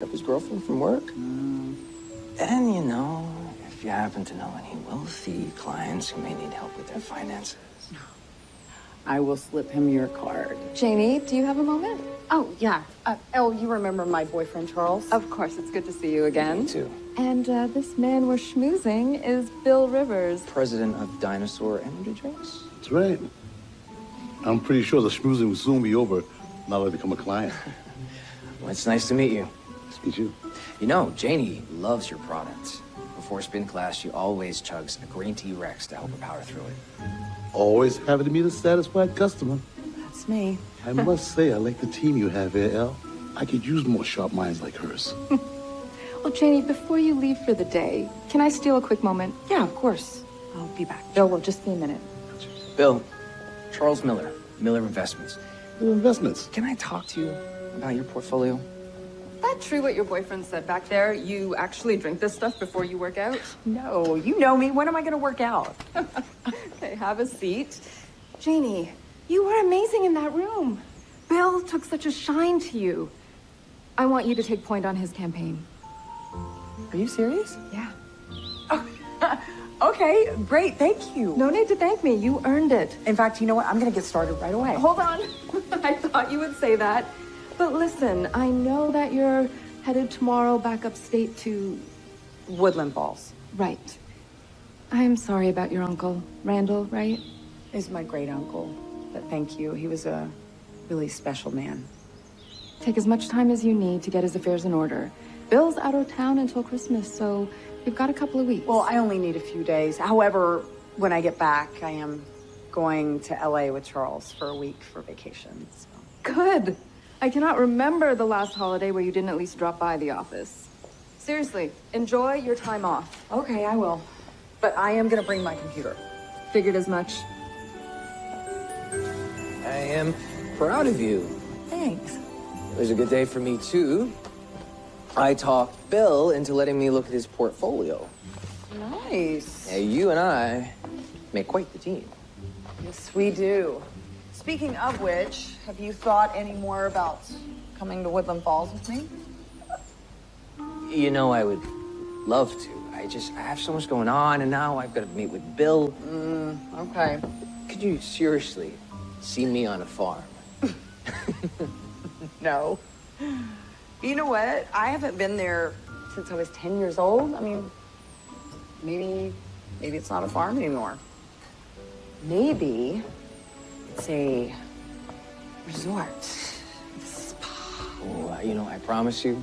up his girlfriend from work. And, you know, if you happen to know any wealthy clients who may need help with their finances. I will slip him your card. Janie, do you have a moment? Oh, yeah. Uh, oh, you remember my boyfriend, Charles? Of course, it's good to see you again. Me too. And uh, this man we're schmoozing is Bill Rivers. President of Dinosaur Energy Drinks. That's right. I'm pretty sure the schmoozing will soon be over now that I become a client. Well, it's nice to meet you. Nice to meet you. You know, Janie loves your products. Before spin class, she always chugs a green tea Rex to help her power through it. Always happy to meet a satisfied customer. That's me. I must say, I like the team you have here, El. I could use more sharp minds like hers. Well, Janie, before you leave for the day, can I steal a quick moment? Yeah, of course. I'll be back. Bill, will just be a minute. Bill, Charles Miller, Miller Investments. Your investments. Can I talk to you about your portfolio? That true what your boyfriend said back there? You actually drink this stuff before you work out? No, you know me. When am I going to work out? Okay, have a seat. Janie, you were amazing in that room. Bill took such a shine to you. I want you to take point on his campaign. Are you serious? Yeah. Okay, great. Thank you. No need to thank me. You earned it. In fact, you know what? I'm going to get started right away. Hold on. I thought you would say that. But listen, I know that you're headed tomorrow back upstate to. Woodland Falls Right. I'm sorry about your uncle, Randall, right? is my great uncle. But thank you. He was a really special man. Take as much time as you need to get his affairs in order. Bill's out of town until Christmas, so you've got a couple of weeks. Well, I only need a few days. However, when I get back, I am going to LA with Charles for a week for vacation. So. Good. I cannot remember the last holiday where you didn't at least drop by the office. Seriously, enjoy your time off. Okay, I will. But I am going to bring my computer. Figured as much. I am proud of you. Thanks. It was a good day for me, too. I talked Bill into letting me look at his portfolio. Nice. Yeah, you and I make quite the team. Yes, we do. Speaking of which, have you thought any more about coming to Woodland Falls with me? You know, I would love to. I just, I have so much going on, and now I've got to meet with Bill. Mm, Okay. Could you seriously see me on a farm? No. You know what? I haven't been there since I was 10 years old. I mean, maybe, maybe it's not a farm anymore. Maybe it's a resort. Oh, you know, I promise you,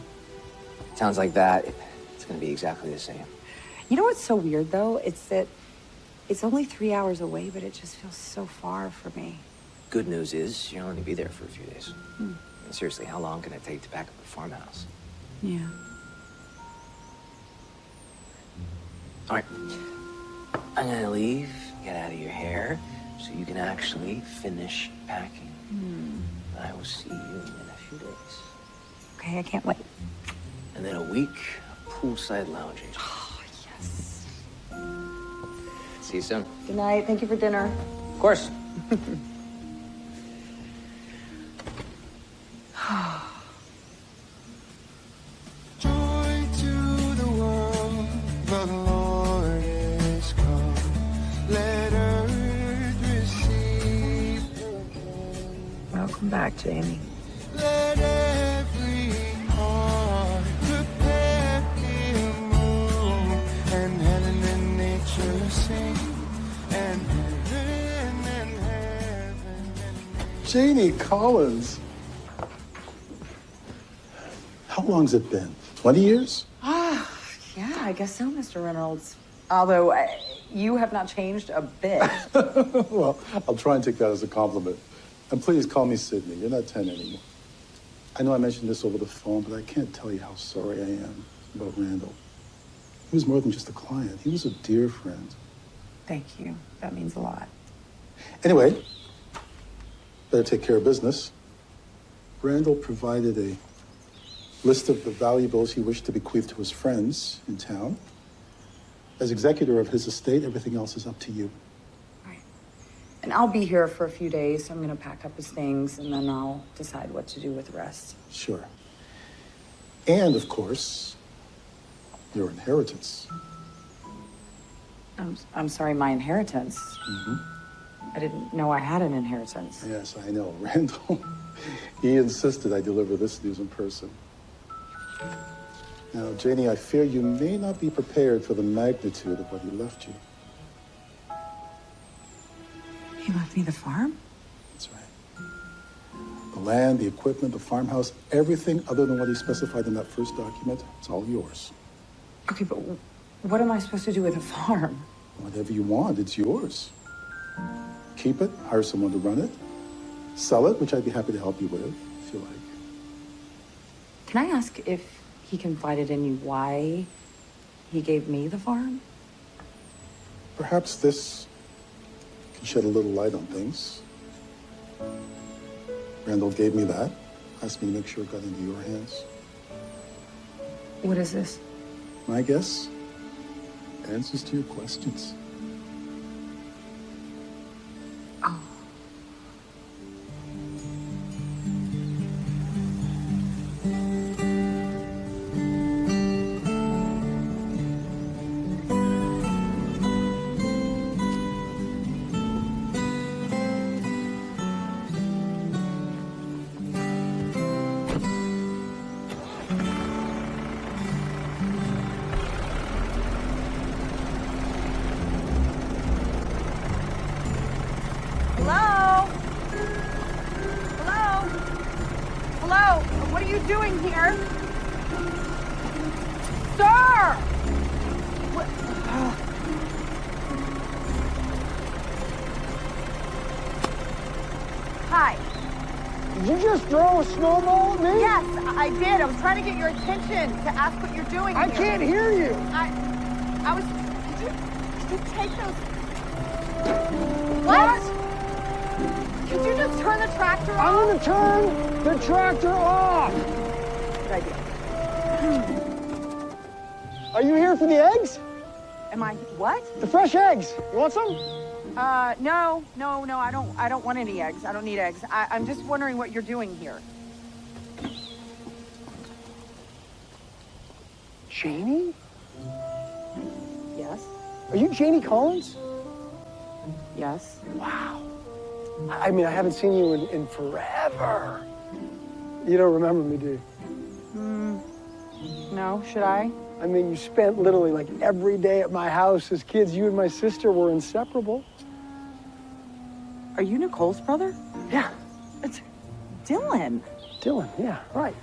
sounds like that. It's going to be exactly the same. You know what's so weird though? It's that it's only three hours away, but it just feels so far for me. Good news is you'll only be there for a few days. Hmm. And seriously, how long can it take to pack up a farmhouse? Yeah. All right. I'm gonna leave, get out of your hair, so you can actually finish packing. Hmm. I will see you in a few days. Okay, I can't wait. And then a week of poolside lounging. Oh, yes. See you soon. Good night. Thank you for dinner. Of course. Joy to the world, and heaven and Janie Collins. How long's it been? 20 years? Ah, yeah, I guess so, Mr. Reynolds. Although uh, you have not changed a bit. well, I'll try and take that as a compliment. And please call me Sydney. You're not 10 anymore. I know I mentioned this over the phone, but I can't tell you how sorry I am about Randall. He was more than just a client. He was a dear friend. Thank you. That means a lot. Anyway, better take care of business. Randall provided a list of the valuables he wished to bequeath to his friends in town. As executor of his estate, everything else is up to you. And I'll be here for a few days. So I'm going to pack up his things and then I'll decide what to do with the rest. Sure. And, of course, your inheritance. I'm, I'm sorry, my inheritance. Mm-hmm. I didn't know I had an inheritance. Yes, I know. Randall, he insisted I deliver this news in person. Now, Janie, I fear you may not be prepared for the magnitude of what he left you. He left me the farm? That's right. The land, the equipment, the farmhouse, everything other than what he specified in that first document, it's all yours. Okay, but what am I supposed to do with a farm? Whatever you want, it's yours. Keep it, hire someone to run it, sell it, which I'd be happy to help you with, if you like. Can I ask if he confided in you why he gave me the farm? Perhaps this shed a little light on things. Randall gave me that, asked me to make sure it got into your hands. What is this? My guess, answers to your questions. Want some? Uh, no, no, no. I don't. I don't want any eggs. I don't need eggs. I, I'm just wondering what you're doing here. Janie? Yes. Are you Janie Collins? Yes. Wow. I mean, I haven't seen you in, in forever. You don't remember me, do you? No. Should I? I mean, you spent literally like every day at my house as kids. You and my sister were inseparable. Are you Nicole's brother? Yeah, It's Dylan. Dylan. Yeah, right.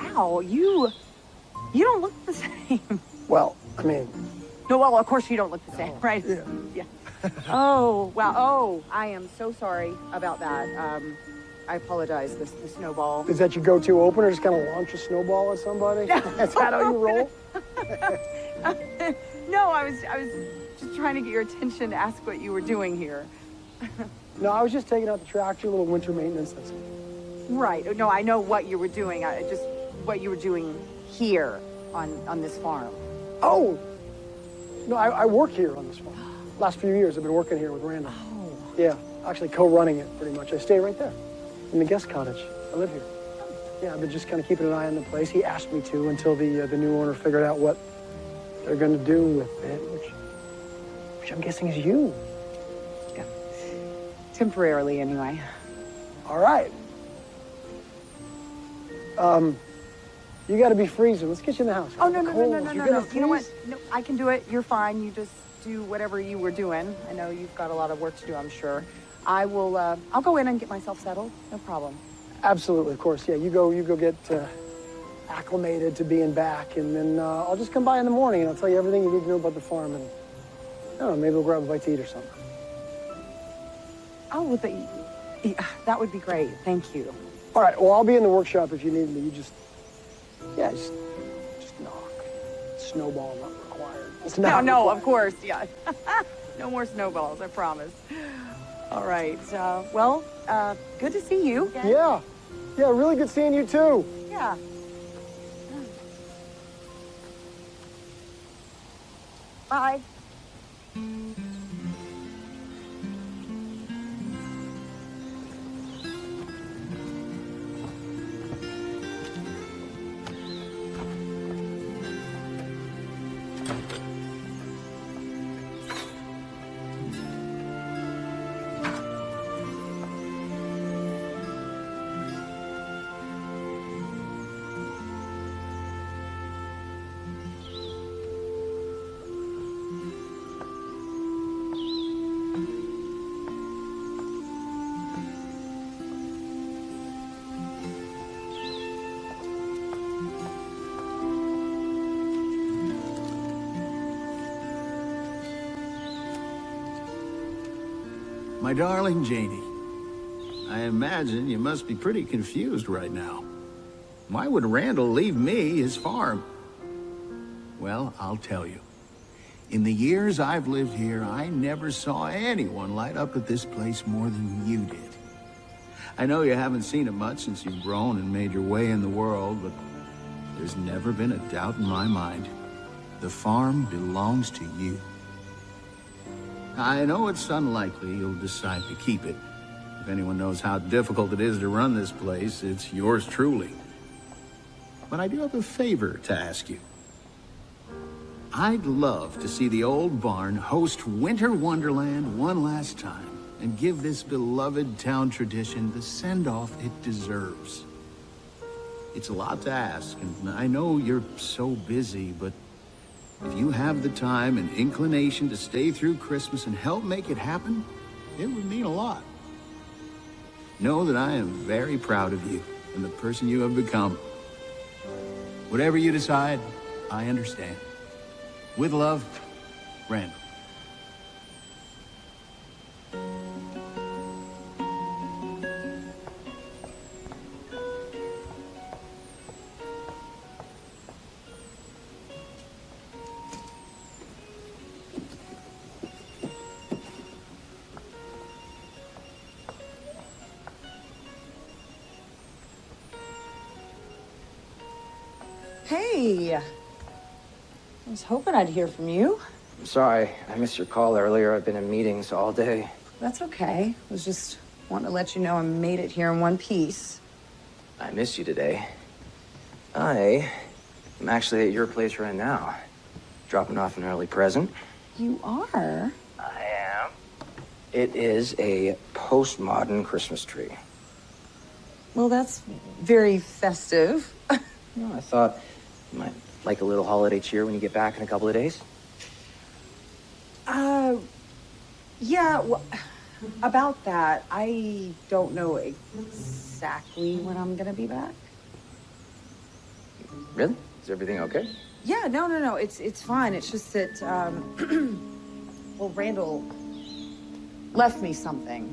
Wow. You. You don't look the same. Well, I mean, No. Well, of course you don't look the same, right? yeah. Yeah. oh, wow. Oh, I am so sorry about that. Um, I apologize. This the snowball. Is that your go-to opener? Just kind of launch a snowball at somebody? Is that how you roll? No, I was I was just trying to get your attention to ask what you were doing here. No, I was just taking out the tractor, a little winter maintenance. That's. Right. No, I know what you were doing. I just what you were doing here on on this farm. Oh, no, I, I work here on this farm. Last few years, I've been working here with Randall. Oh. Yeah, actually co-running it pretty much. I stay right there in the guest cottage. I live here. Yeah, I've been just kind of keeping an eye on the place. He asked me to until the uh, the new owner figured out what they're going to do with it, which, which I'm guessing is you. Yeah. Temporarily, anyway. All right. Um, you got to be freezing. Let's get you in the house. Oh no no no no no You're no no. You know what? No, I can do it. You're fine. You just do whatever you were doing. I know you've got a lot of work to do. I'm sure. I will. Uh, I'll go in and get myself settled. No problem. Absolutely, of course. Yeah, you go. You go get uh, acclimated to being back, and then uh, I'll just come by in the morning and I'll tell you everything you need to know about the farm, and I don't know, maybe we'll grab a bite to eat or something. Oh, the, yeah, that would be great. Thank you. All right. Well, I'll be in the workshop if you need me. You just, yeah, just, just knock. Snowball not required. It's No, not no, required. of course, yeah. no more snowballs, I promise. All right. Uh, well, uh, good to see you. again. Yeah, yeah. Really good seeing you too. Yeah. Bye. Darling Janie, I imagine you must be pretty confused right now. Why would Randall leave me his farm? Well, I'll tell you. In the years I've lived here, I never saw anyone light up at this place more than you did. I know you haven't seen it much since you've grown and made your way in the world, but there's never been a doubt in my mind. The farm belongs to you. I know it's unlikely you'll decide to keep it. If anyone knows how difficult it is to run this place, it's yours truly. But I do have a favor to ask you. I'd love to see the old barn host Winter Wonderland one last time and give this beloved town tradition the send-off it deserves. It's a lot to ask, and I know you're so busy, but if you have the time and inclination to stay through Christmas and help make it happen, it would mean a lot. Know that I am very proud of you and the person you have become. Whatever you decide, I understand. With love, Randall. I'd hear from you. I'm sorry, I missed your call earlier. I've been in meetings all day. That's okay. I was just wanting to let you know I made it here in one piece. I missed you today. I am actually at your place right now, dropping off an early present. You are? I am. It is a postmodern Christmas tree. Well, that's very festive. You know, I thought you might like a little holiday cheer when you get back in a couple of days. Uh, yeah, well, about that, I don't know exactly when I'm gonna be back. Really? Is everything okay? Yeah, no, no, no, it's it's fine. It's just that, um, well, Randall left me something,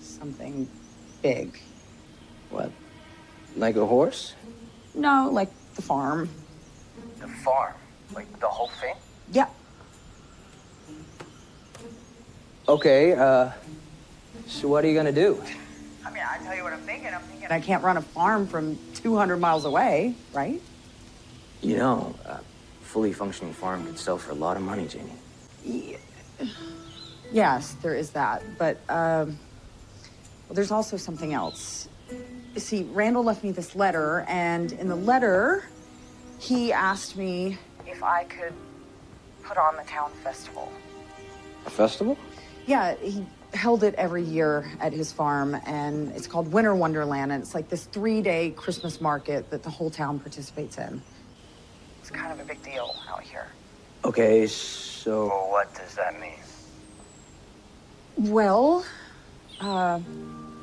something big. What? Like a horse? No, like the farm. The farm. Like the whole thing? Yeah. Okay, uh, so what are you gonna do? I mean, I tell you what I'm thinking. I'm thinking I can't run a farm from 200 miles away, right? You know, a fully functioning farm could sell for a lot of money, Janie. Yeah. Yes, there is that. But um, well, there's also something else. You see, Randall left me this letter, and in the letter, he asked me if I could put on the town festival. A festival? Yeah, he held it every year at his farm, and it's called Winter Wonderland, and it's like this three-day Christmas market that the whole town participates in. It's kind of a big deal out here. Okay, so what does that mean? Well, uh,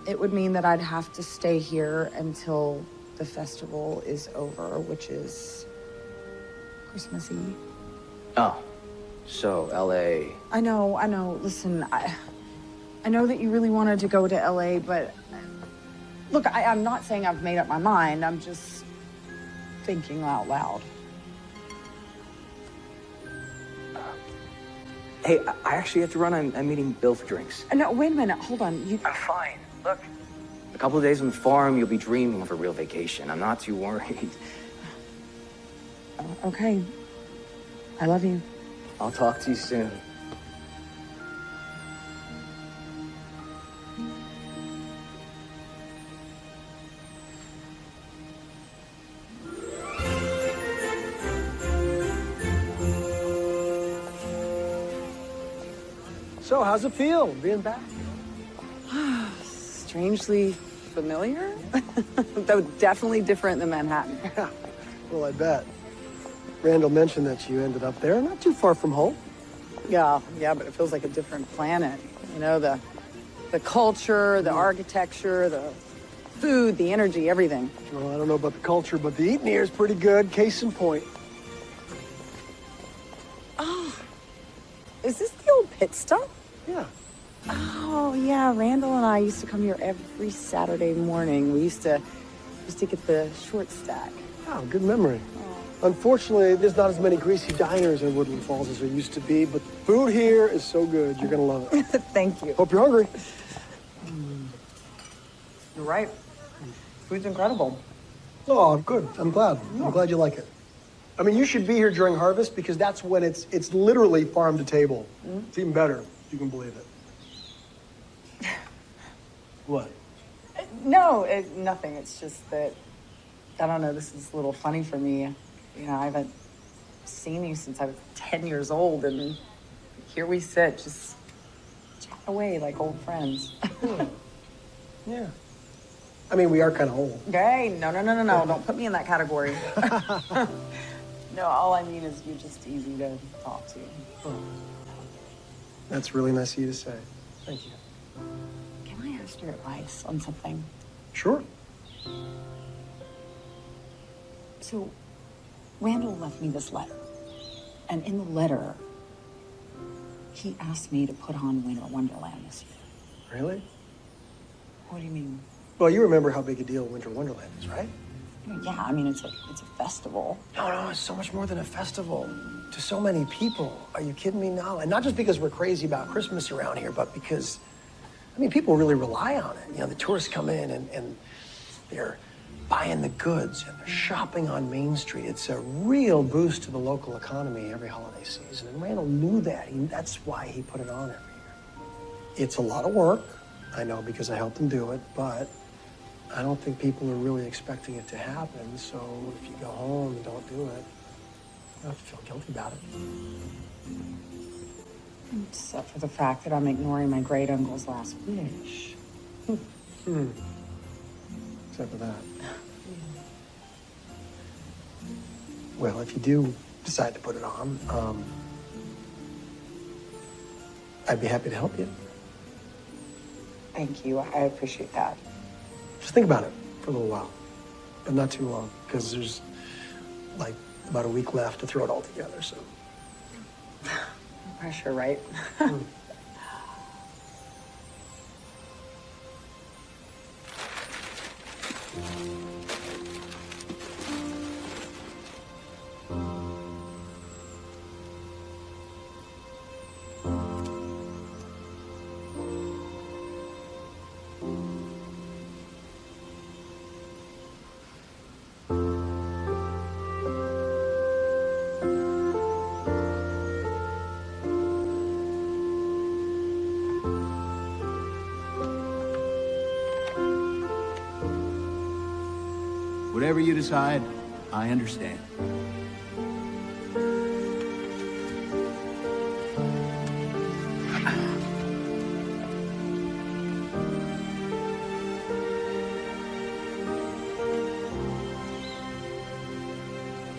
it would mean that I'd have to stay here until the festival is over, which is Christmas Eve. Oh, so L.A. I know, I know. Listen, I, I know that you really wanted to go to LA, but look, I, I'm not saying I've made up my mind. I'm just thinking out loud. Hey, I I actually have to run. I'm, I'm meeting Bill for drinks. Uh, No, wait a minute. Hold on. You. I'm fine. Look. A couple of days on the farm, you'll be dreaming of a real vacation. I'm not too worried. Okay. I love you. I'll talk to you soon. So, how's it feel being back? Strangely familiar, though definitely different than Manhattan. Yeah. Well, I bet. Randall mentioned that you ended up there, not too far from home. Yeah, yeah, but it feels like a different planet. You know, the the culture, the mm. architecture, the food, the energy, everything. Well, I don't know about the culture, but the eating here is pretty good. Case in point. Oh, is this the old pit stop? Yeah. Oh Oh, yeah, Randall and I used to come here every Saturday morning. We used to used to get the short stack. Oh, good memory. Unfortunately, there's not as many greasy diners in Woodland Falls as there used to be, but the food here is so good, you're gonna love it. Thank you. Hope you're hungry. Mm. You're right. Food's incredible. Oh, I'm good. I'm glad. I'm glad you like it. I mean, you should be here during harvest because that's when it's it's literally farm to table. Mm-hmm. It's even better, if you can believe it. What? No, it, nothing. It's just that I don't know. This is a little funny for me. You know, I haven't seen you since I was ten years old, and here we sit, just chatting away like old friends. Hmm. Yeah. I mean, we are kind of old. Hey, no, no, no, no, no! Don't put me in that category. no, all I mean is you're just easy to talk to. Oh. That's really nice of you to say. Thank you. Ask your advice on something? Sure. So, Randall left me this letter. And in the letter, he asked me to put on Winter Wonderland this year. Really? What do you mean? Well, you remember how big a deal Winter Wonderland is, right? Yeah, I mean, it's a, it's a festival. No, no, it's so much more than a festival. To so many people. Are you kidding me now? And not just because we're crazy about Christmas around here, but because, I mean, people really rely on it. You know, the tourists come in and, and they're buying the goods and they're shopping on Main Street. It's a real boost to the local economy every holiday season. And Randall knew that. He, that's why he put it on every year. It's a lot of work, I know, because I helped him do it, but I don't think people are really expecting it to happen. So if you go home and don't do it, you don't have to feel guilty about it. Except for the fact that I'm ignoring my great uncle's last wish. Hmm. Except for that. Well, if you do decide to put it on, um, I'd be happy to help you. Thank you. I appreciate that. Just think about it for a little while, but not too long, because there's like about a week left to throw it all together. So, pressure, right? Hmm. Whatever you decide, I understand.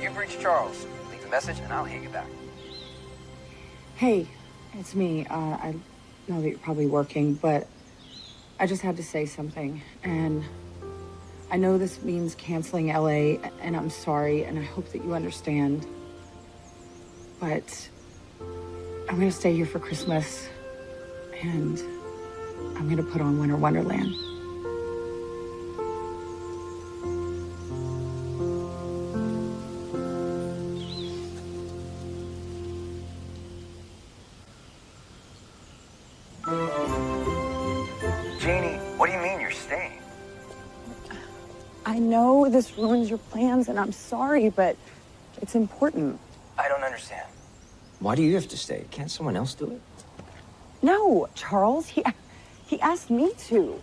You've reached Charles. Leave a message and I'll hit you back. Hey, it's me. Uh, I know that you're probably working, but I just had to say something. And I know this means canceling LA, and I'm sorry, and I hope that you understand. But I'm gonna stay here for Christmas, and I'm gonna put on Winter Wonderland. And I'm sorry, but it's important. I don't understand. Why do you have to stay? Can't someone else do it? No, Charles, he he asked me to.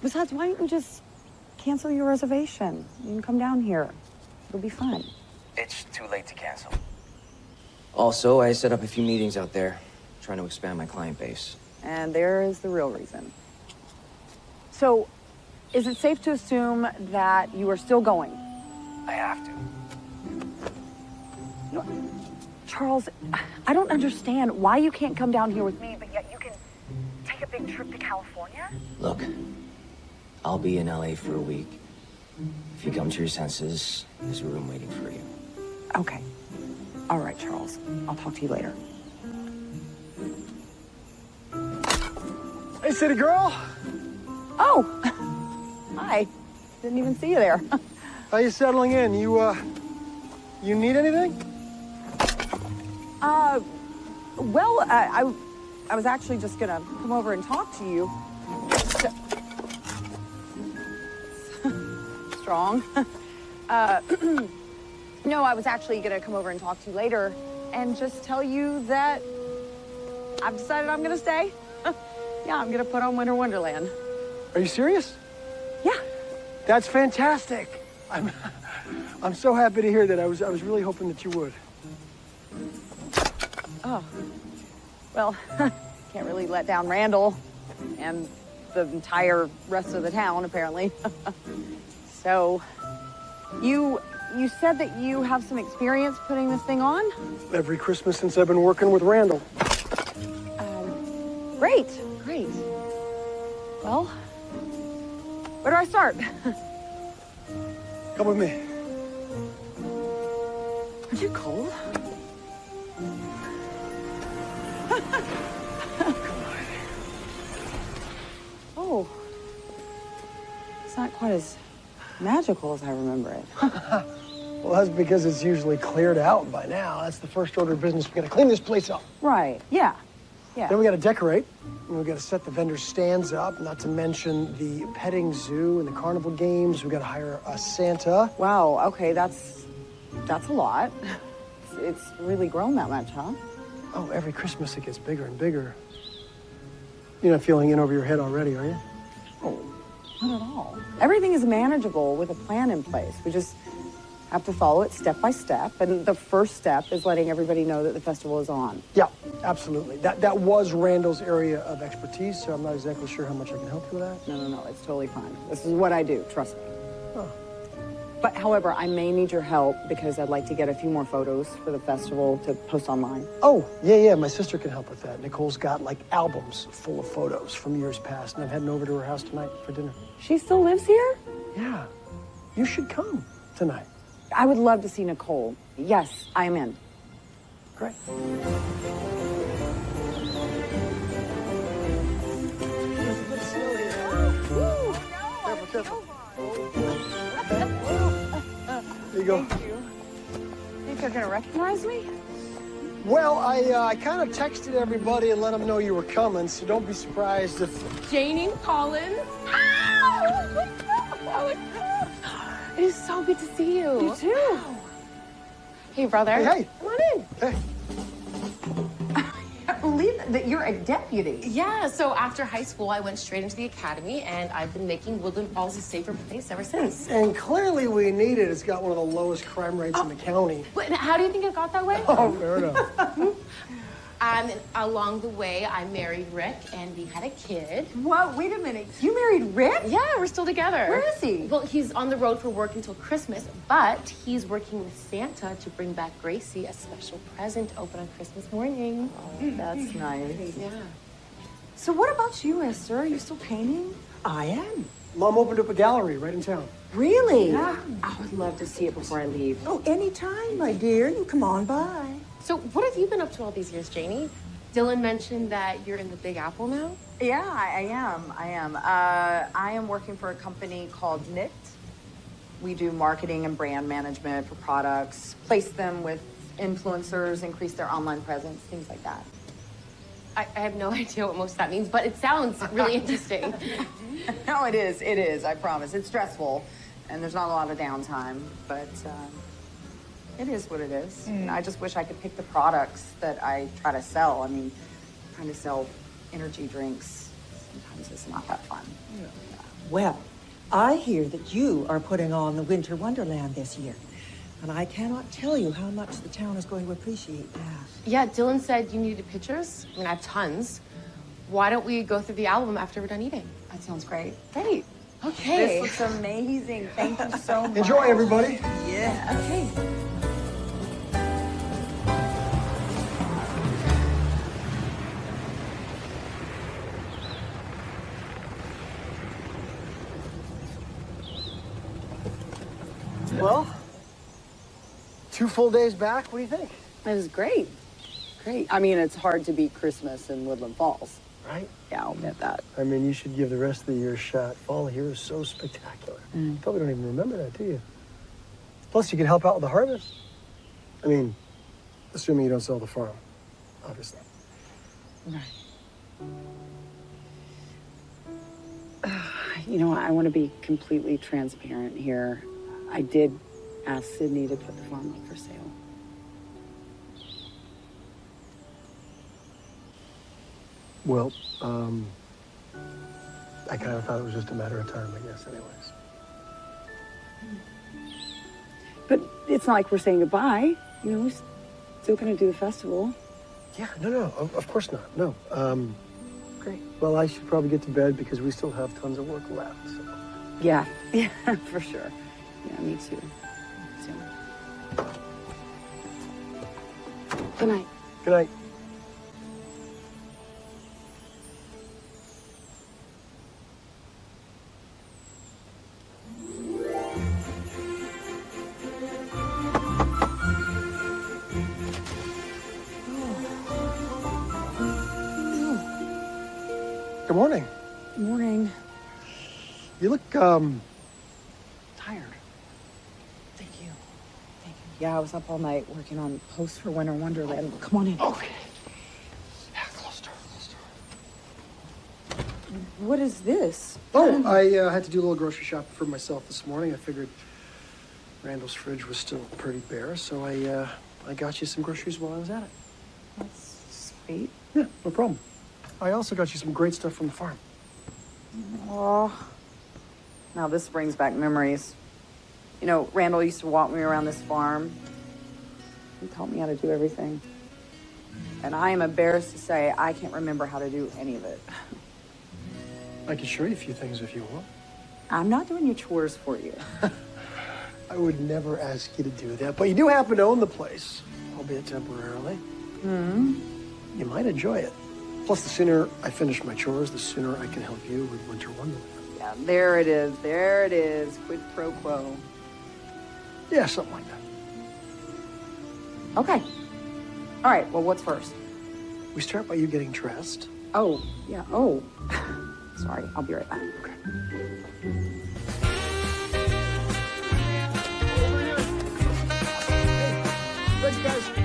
Besides, why don't you just cancel your reservation? You can come down here. It'll be fun. It's too late to cancel. Also, I set up a few meetings out there, trying to expand my client base. And there is the real reason. So, is it safe to assume that you are still going? I have to. Charles, I don't understand why you can't come down here with me, but yet you can take a big trip to California? Look, I'll be in LA for a week. If you come to your senses, there's a room waiting for you. Okay. All right, Charles. I'll talk to you later. Hey, city girl. Oh, hi. Didn't even see you there. How you settling in? You, uh, you need anything? Uh, well, I, I, I was actually just gonna come over and talk to you. Strong. Uh, no, I was actually gonna come over and talk to you later and just tell you that I've decided I'm gonna stay. yeah, I'm gonna put on Winter Wonderland. Are you serious? Yeah. That's fantastic. I'm, I'm so happy to hear that. I was, I was really hoping that you would. Oh. Well, can't really let down Randall and the entire rest of the town, apparently. so, you you said that you have some experience putting this thing on? Every Christmas since I've been working with Randall. Um, great, great. Well, where do I start? Come with me. Are you cold? oh. It's not quite as magical as I remember it. Well, that's because it's usually cleared out by now. That's the first order of business. We gotta clean this place up. right, yeah. Yeah. Then we gotta decorate. And we gotta set the vendor stands up, not to mention the petting zoo and the carnival games. We gotta hire a Santa. Wow, okay, that's that's a lot. It's, it's really grown that much, huh? Oh, every Christmas it gets bigger and bigger. You're not feeling in over your head already, are you? Oh, not at all. Everything is manageable with a plan in place. We just have to follow it step by step. And the first step is letting everybody know that the festival is on. Yeah, absolutely. That that was Randall's area of expertise, so I'm not exactly sure how much I can help you with that. No, no, no, it's totally fine. This is what I do, trust me. But however, I may need your help because I'd like to get a few more photos for the festival to post online. Oh, yeah, yeah, my sister can help with that. Nicole's got like albums full of photos from years past, and I'm heading over to her house tonight for dinner. She still lives here? Yeah, you should come tonight. I would love to see Nicole. Yes, I am in. Great. Careful, careful. There you go. Think they're gonna recognize me? Well, I uh, I kind of texted everybody and let them know you were coming, so don't be surprised if. Janie Collins. It is so good to see you. You too. Hey, brother. Hey, hey. Come on in. Hey, I believe that you're a deputy. Yeah, so after high school, I went straight into the academy, and I've been making Woodland Falls a safer place ever since. and clearly we need it. It's got one of the lowest crime rates in oh. the county. But how do you think it got that way? Oh, fair enough. Um, along the way, I married Rick, and we had a kid. What? Wait a minute. You married Rick? Yeah, we're still together. Where is he? Well, he's on the road for work until Christmas, but he's working with Santa to bring back Gracie a special present to open on Christmas morning. That's nice. Yeah. So what about you, Esther? Are you still painting? I am. Mom opened up a gallery right in town. Really? Yeah. I would love to see it before I leave. Oh, anytime, my dear. You come on by. So, what have you been up to all these years, Janie? Dylan mentioned that you're in the Big Apple now. Yeah, I, I am. I am. Uh, I am working for a company called Knit. We do marketing and brand management for products, place them with influencers, increase their online presence, things like that. I, I have no idea what most of that means, but it sounds really interesting. no, it is. It is. I promise. It's stressful, and there's not a lot of downtime, but um, it is what it is. Mm. And I just wish I could pick the products that I try to sell. I mean, trying to sell energy drinks sometimes is not that fun. Well, I hear that you are putting on the Winter Wonderland this year. And I cannot tell you how much the town is going to appreciate that. yeah, Dylan said you needed pictures. I mean, I have tons. Why don't we go through the album after we're done eating? That sounds great. Great. Okay. This looks amazing. Thank you so much. Enjoy, everybody. Yeah. Okay. Two full days back. What do you think? It was great. Great. I mean, it's hard to beat Christmas in Woodland Falls. right? Yeah, I'll admit that. I mean, you should give the rest of the year a shot. Fall here is so spectacular. You probably don't even remember that, do you? Plus, you can help out with the harvest. I mean, assuming you don't sell the farm, obviously. Right. You know, I want to be completely transparent here. I did ask Sydney to put the farm up for sale. Well, um, I kind of thought it was just a matter of time, I guess, anyways. But it's not like we're saying goodbye. You know, we're still going to do the festival. Yeah, no, no, of, of course not. No. Um, Great. well, I should probably get to bed because we still have tons of work left. So. Yeah, yeah, for sure. Yeah, me too. Me. Good night. Good night. Good morning. Morning. You look um Tired. Thank you. Thank you. Yeah, I was up all night working on posts for Winter Wonderland. Come on in. okay. Yeah, close door, close door. What is this? Oh, I uh, had to do a little grocery shopping for myself this morning. I figured Randall's fridge was still pretty bare, so I uh, I got you some groceries while I was at it. That's sweet. Yeah, no problem. I also got you some great stuff from the farm. Oh. Now this brings back memories. You know, Randall used to walk me around this farm. He taught me how to do everything. And I am embarrassed to say I can't remember how to do any of it. I can show you a few things if you want. I'm not doing your chores for you. I would never ask you to do that, but you do happen to own the place, albeit temporarily. Hmm. You might enjoy it. Plus, the sooner I finish my chores, the sooner I can help you with Winter Wonderland. Yeah, there it is. There it is. Quid pro quo. Yeah, something like that. Okay. All right. Well, what's first? We start by you getting dressed. Oh, yeah. Oh. Sorry. I'll be right back. Okay. Thanks, guys.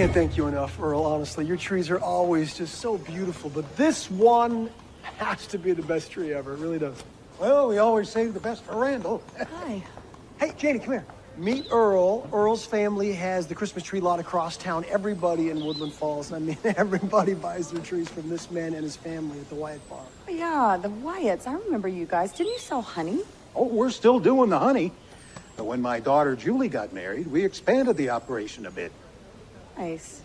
Can't thank you enough, Earl, honestly. Your trees are always just so beautiful, but this one has to be the best tree ever. It really does. Well, we always save the best for Randall. Hi. Hey, Janie, come here. Meet Earl. Earl's family has the Christmas tree lot across town. Everybody in Woodland Falls, I mean, everybody buys their trees from this man and his family at the Wyatt Farm. Oh, yeah, the Wyatts. I remember you guys. Didn't you sell honey? Oh, we're still doing the honey. But when my daughter Julie got married, we expanded the operation a bit. Nice.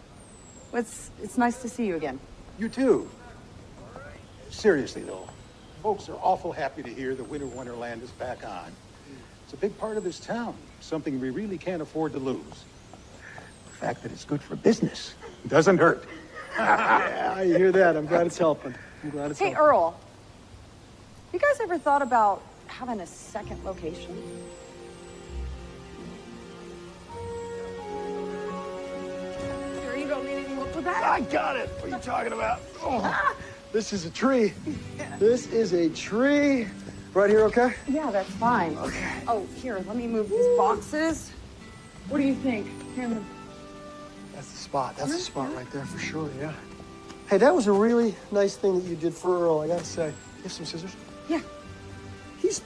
Well, it's, it's nice to see you again. You too. Seriously, though, folks are awful happy to hear the Winter Wonderland is back on. It's a big part of this town, something we really can't afford to lose. The fact that it's good for business doesn't hurt. Yeah, I hear that. I'm glad it's helping. I'm glad it's Hey, helping. Earl. You guys ever thought about having a second location? That? I got it. What are you talking about? Oh, this is a tree. This is a tree. Right here, okay? Yeah, that's fine. Okay. Oh, here, let me move these boxes. What do you think? Here, That's the spot. That's the spot right there for sure, yeah. Hey, that was a really nice thing that you did for Earl, I gotta say. You have some scissors? Yeah. He's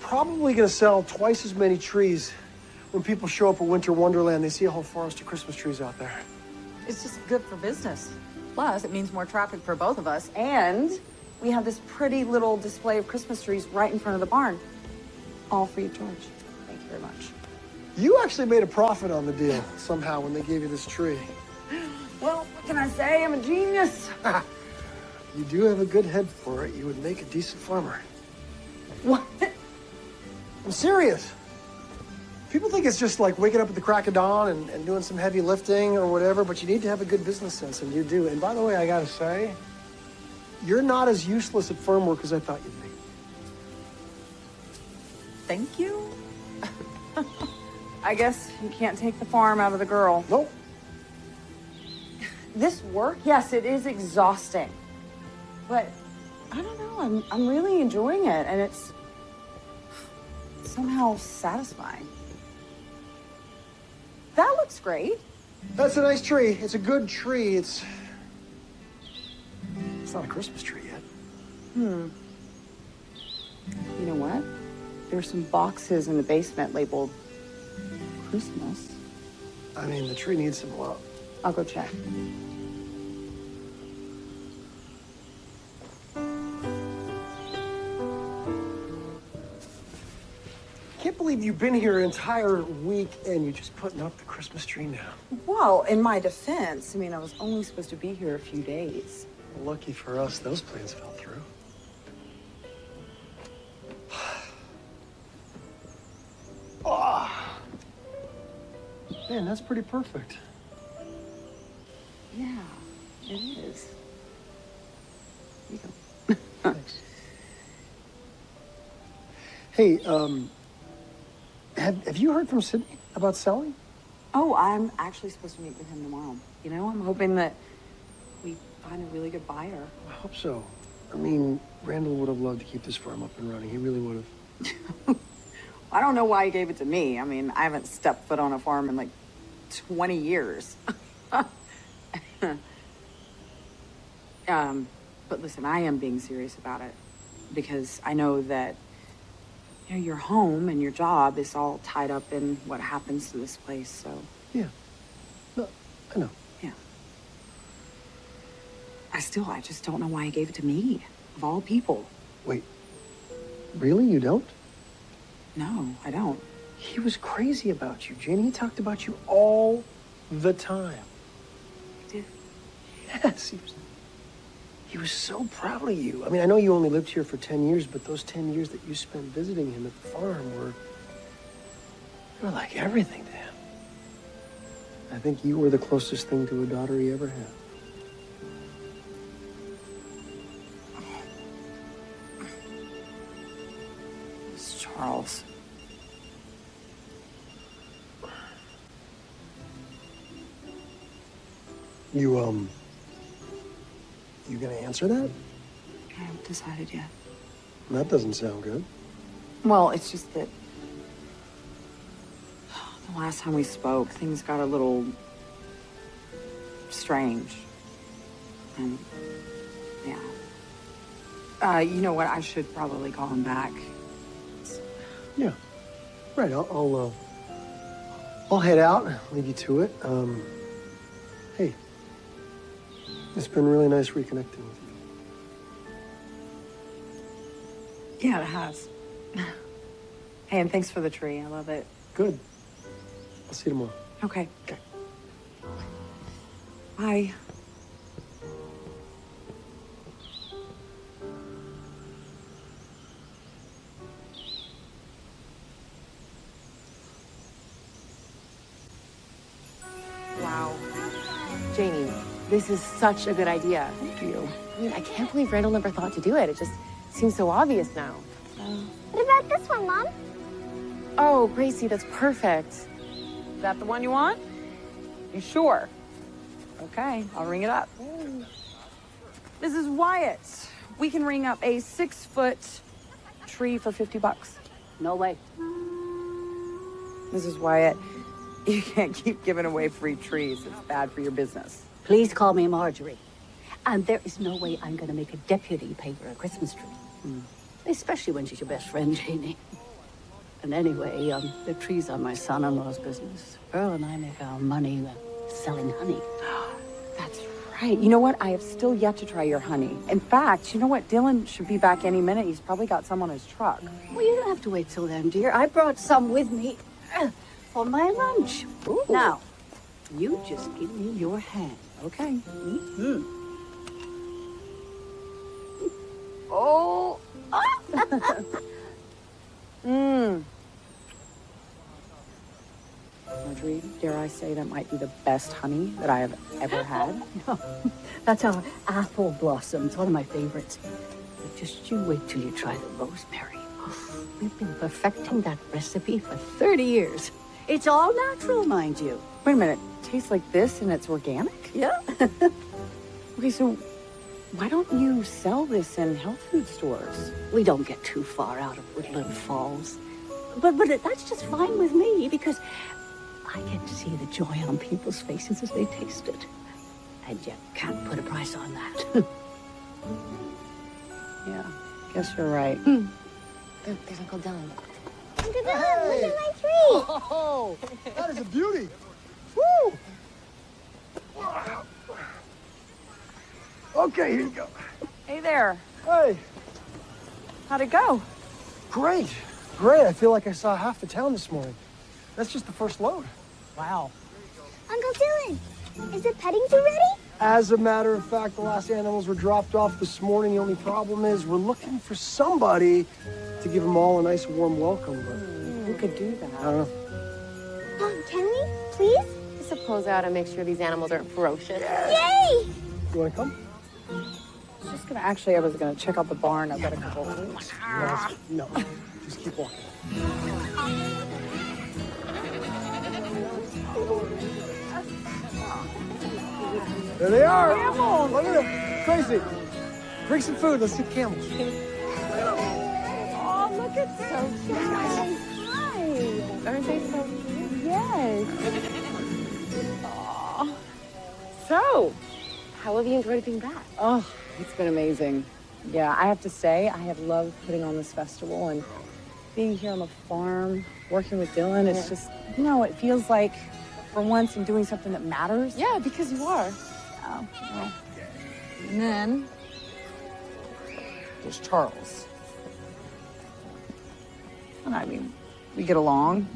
probably gonna sell twice as many trees when people show up at Winter Wonderland. They see a whole forest of Christmas trees out there. It's just good for business. Plus, it means more traffic for both of us. And we have this pretty little display of Christmas trees right in front of the barn. All free of charge. Thank you very much. You actually made a profit on the deal somehow when they gave you this tree. Well, Somehow when they gave you this tree. what can I say? I'm a genius. You do have a good head for it. You would make a decent farmer. What? I'm serious. People think it's just like waking up at the crack of dawn and, and doing some heavy lifting or whatever, but you need to have a good business sense, and you do. And by the way, I gotta say, you're not as useless at farm work as I thought you'd be. Thank you. I guess you can't take the farm out of the girl. Nope. This work, yes, it is exhausting. But I don't know, I'm, I'm really enjoying it, and it's somehow satisfying. That looks great. That's a nice tree. It's a good tree. It's. It's not a Christmas tree yet. Hmm. You know what? There's some boxes in the basement labeled Christmas. I mean, the tree needs some love. I'll go check. Believe you've been here an entire week and you're just putting up the Christmas tree now. Well, in my defense, I mean, I was only supposed to be here a few days. Lucky for us, those plans fell through. Ah. Man, that's pretty perfect. Yeah, it is. Here you go. Thanks. Hey, um, have, have you heard from Sydney about selling? Oh, I'm actually supposed to meet with him tomorrow. You know, I'm hoping that we find a really good buyer. I hope so. I mean, Randall would have loved to keep this farm up and running. He really would have. I don't know why he gave it to me. I mean, I haven't stepped foot on a farm in like 20 years. um, but listen, I am being serious about it because I know that you know your home and your job is all tied up in what happens to this place. So Yeah. No, I know. yeah, I still I just don't know why he gave it to me of all people. Wait, really? You don't? No, I don't. He was crazy about you, Jenny. He talked about you all the time. He did. Yes, he was. He was so proud of you. I mean, I know you only lived here for 10 years, but those 10 years that you spent visiting him at the farm were. They were like everything to him. I think you were the closest thing to a daughter he ever had. It's Charles. You, um. You gonna answer that? I haven't decided yet. That doesn't sound good. Well, it's just that the last time we spoke, things got a little strange. And yeah. Uh, you know what? I should probably call him back. Yeah. Right, I'll, I'll, uh, I'll head out, leave you to it. Um, it's been really nice reconnecting with you. Yeah, it has. hey, and thanks for the tree. I love it. Good. I'll see you tomorrow. Okay. Okay. Bye. This is such a good idea. Thank you. I mean, I can't believe Randall never thought to do it. It just seems so obvious now. What about this one, Mom? Oh, Gracie, that's perfect. Is that the one you want? You sure? Okay, I'll ring it up. This is Wyatt. We can ring up a six foot tree for 50 bucks. No way. Mrs. Wyatt, you can't keep giving away free trees. It's bad for your business. Please call me Marjorie. And there is no way I'm going to make a deputy pay for a Christmas tree. Especially when she's your best friend, Janie. And anyway, um, the trees are my son-in-law's business. Earl and I make our money selling honey. That's right. You know what? I have still yet to try your honey. In fact, you know what? Dylan should be back any minute. He's probably got some on his truck. Well, you don't have to wait till then, dear. I brought some with me uh, for my lunch. Now, you just give me your hand, okay? Mm-hmm. Oh. Mmm. Marjorie, dare I say that might be the best honey that I have ever had? That's our apple blossoms, one of my favorites. But just you wait till you try the rosemary. We've been perfecting that recipe for 30 years. It's all natural, mind you. Wait a minute. Tastes like this and it's organic? Yeah. Okay, so why don't you sell this in health food stores? We don't get too far out of Woodland Falls. But but that's just fine with me because I get to see the joy on people's faces as they taste it. And you can't put a price on that. Yeah, guess you're right. Hmm. Look, there's Uncle Dylan. Uncle Dylan, look at my tree. Oh, that is a beauty. Woo! Okay, here you go. Hey there. Hey, How'd it go? great, great. I feel like I saw half the town this morning. That's just the first load. Wow. Uncle Dylan, is the petting zoo ready? As a matter of fact, the last animals were dropped off this morning. The only problem is we're looking for somebody to give them all a nice warm welcome. But Who could do that? I don't know. Mom, can we, please? I suppose I ought to make sure these animals aren't ferocious. Yay! You want to come? I was just gonna, actually, I was gonna check out the barn. I've got a couple of oh things. No, just keep walking. There they are. Camels. Look at them. Crazy. Bring some food. Let's get camels. Oh, look at so cute. Hi. Aren't they so cute? Yes. So, How have you enjoyed being back? oh, it's been amazing. Yeah, I have to say, I have loved putting on this festival and being here on the farm, working with Dylan. It's just, you know, it feels like for once I'm doing something that matters. Yeah, because you are. Yeah, well. And then there's Charles. And I mean, we get along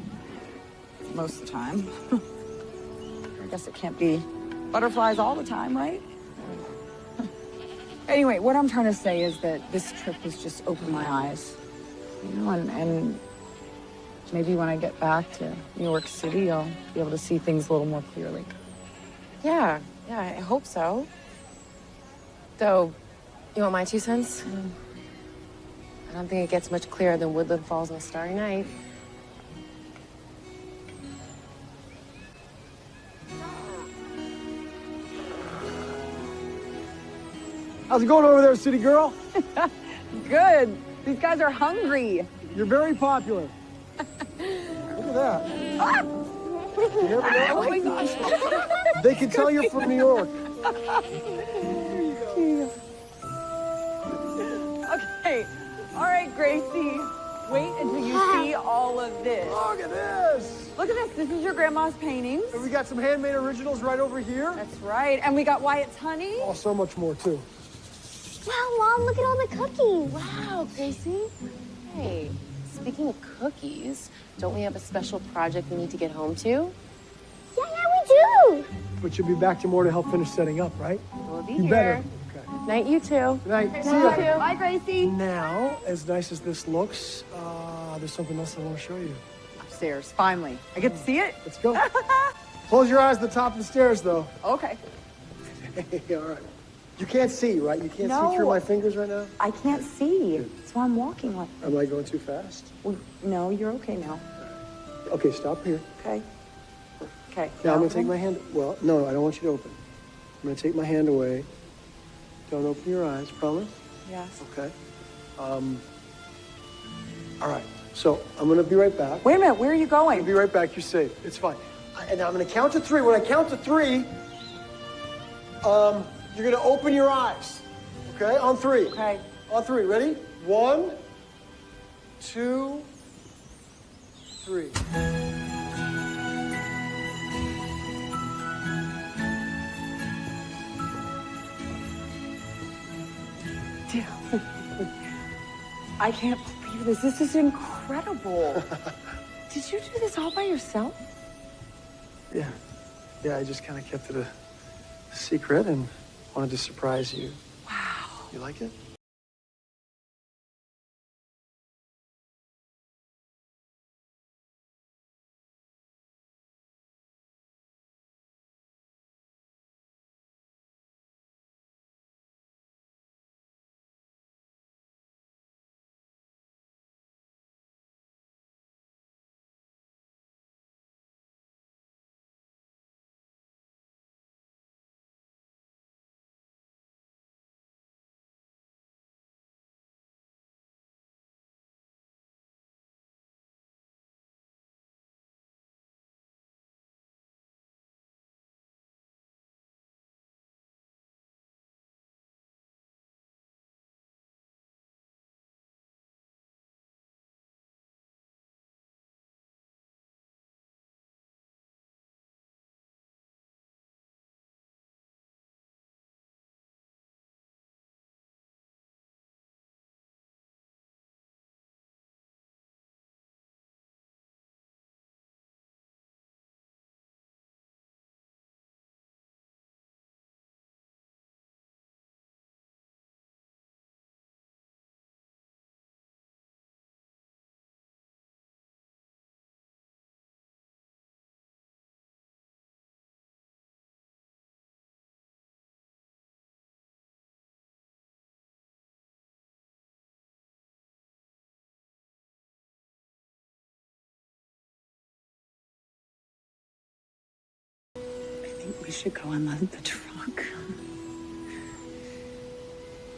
most of the time. I guess it can't be butterflies all the time, right? anyway, what I'm trying to say is that this trip has just opened my eyes. You know, and, and maybe when I get back to New York City, I'll be able to see things a little more clearly. Yeah, yeah, I hope so. Though, you want my two cents? Mm. I don't think it gets much clearer than Woodland Falls on a starry night. How's it going over there, city girl? Good. These guys are hungry. You're very popular. Look at that. You never know. Oh my gosh. They can tell you're from New York. Okay. All right, Gracie. Wait until you see all of this. Look at this. Look at this. This is your grandma's paintings. And we got some handmade originals right over here. That's right. And we got Wyatt's honey. Oh, so much more too. Wow, Mom, look at all the cookies. Wow, Gracie. Hey, speaking of cookies, don't we have a special project we need to get home to? Yeah, yeah, we do. But you'll be back tomorrow to help finish setting up, right? We'll be You here. better. Okay. Night, you too. Good night. See You ya. too. Bye, Gracie. Now, as nice as this looks, uh, there's something else I want to show you. Upstairs, finally. I get to see it? Let's go. Close your eyes at the top of the stairs, though. Okay. All right. You can't see, right? You can't see through my fingers right now? I can't see. That's why I'm walking like Am I going too fast? well, No, you're okay now. Okay, stop here. Okay. Okay. Now I'm going to take my hand. Well, no, I don't want you to open. I'm going to take my hand away. Don't open your eyes, promise? Yes. Okay. Um, all right. So I'm going to be right back. Wait a minute. Where are you going? I'll be right back. You're safe. It's fine. I- And I'm going to count to three. When I count to three, um, you're going to open your eyes. Okay? On three. Okay. On three. Ready? One, two, three. I can't believe this. This is incredible. Did you do this all by yourself? Yeah. Yeah, I just kind of kept it a secret and wanted to surprise you. Wow. You like it? Should go and load the truck.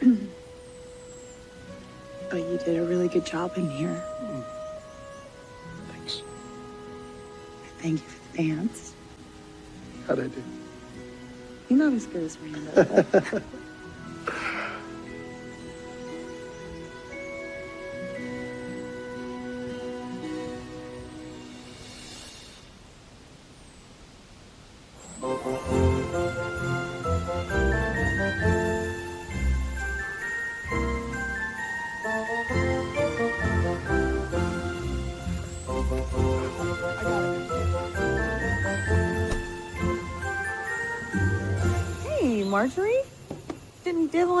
but you did a really good job in here. Thanks. Thank you for the dance. How'd I do? You're not as good as Randall.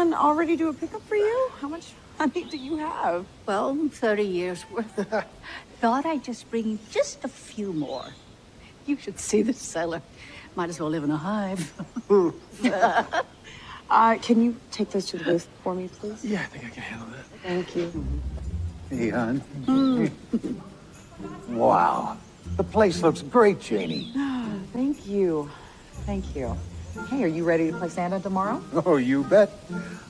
Didn't already do a pickup for you? How much money do you have? Well, 30 years worth. Thought I'd just bring you just a few more. You should see the cellar. Might as well live in a hive. Uh, can you take those to the booth for me, please? Yeah, I think I can handle that. Thank you. Hey, hon. Wow. The place looks great, Janie. Thank you. Thank you. Hey, are you ready to play Santa tomorrow? Oh, you bet.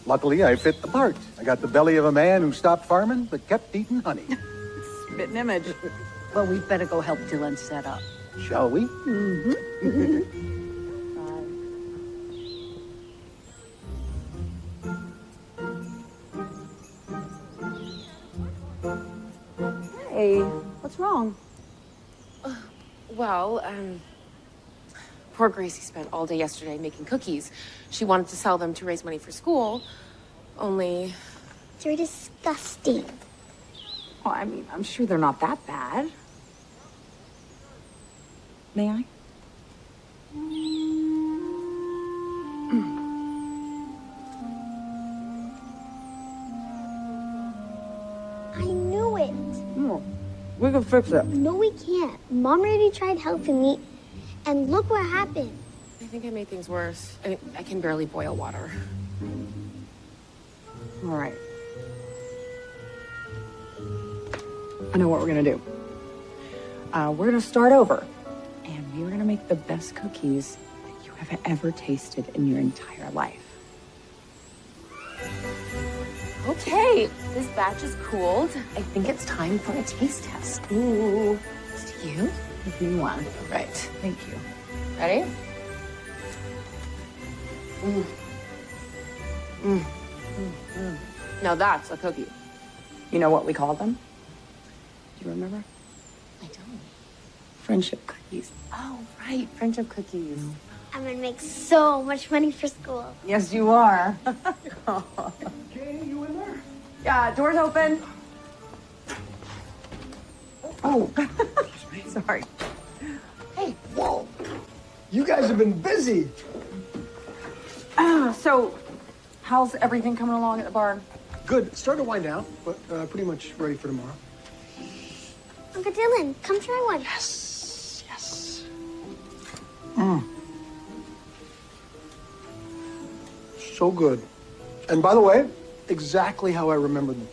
Luckily, I fit the part. I got the belly of a man who stopped farming but kept eating honey. Spitting image. Well, we'd better go help Dylan set up. Shall we? Hey, what's wrong? Well, um, poor Gracie spent all day yesterday making cookies. She wanted to sell them to raise money for school, only They're disgusting. Well, I mean, I'm sure they're not that bad. May I? I knew it. No, we can fix it. No, we can't. Mom already tried helping me, and look what happened. I think I made things worse. I mean, I can barely boil water. All right. I know what we're gonna do. Uh, we're gonna start over, and we're gonna make the best cookies that you have ever tasted in your entire life. Okay, this batch is cooled. I think it's time for a taste test. Ooh, to you. If you want. Right. Thank you. Ready? Mm. Mm. Mm. Now that's a cookie. You know what we call them? Do you remember? I don't. Friendship cookies. Oh, right. Friendship cookies. I'm gonna make so much money for school. Yes, you are. okay, you in there? Yeah, doors open. Oh. Sorry. Hey, whoa. You guys have been busy. Ah, so, how's everything coming along at the barn? Good. Starting to wind down, but uh, pretty much ready for tomorrow. Uncle Dylan, come try one. Yes, yes. Mm. So good. And by the way, exactly how I remember them.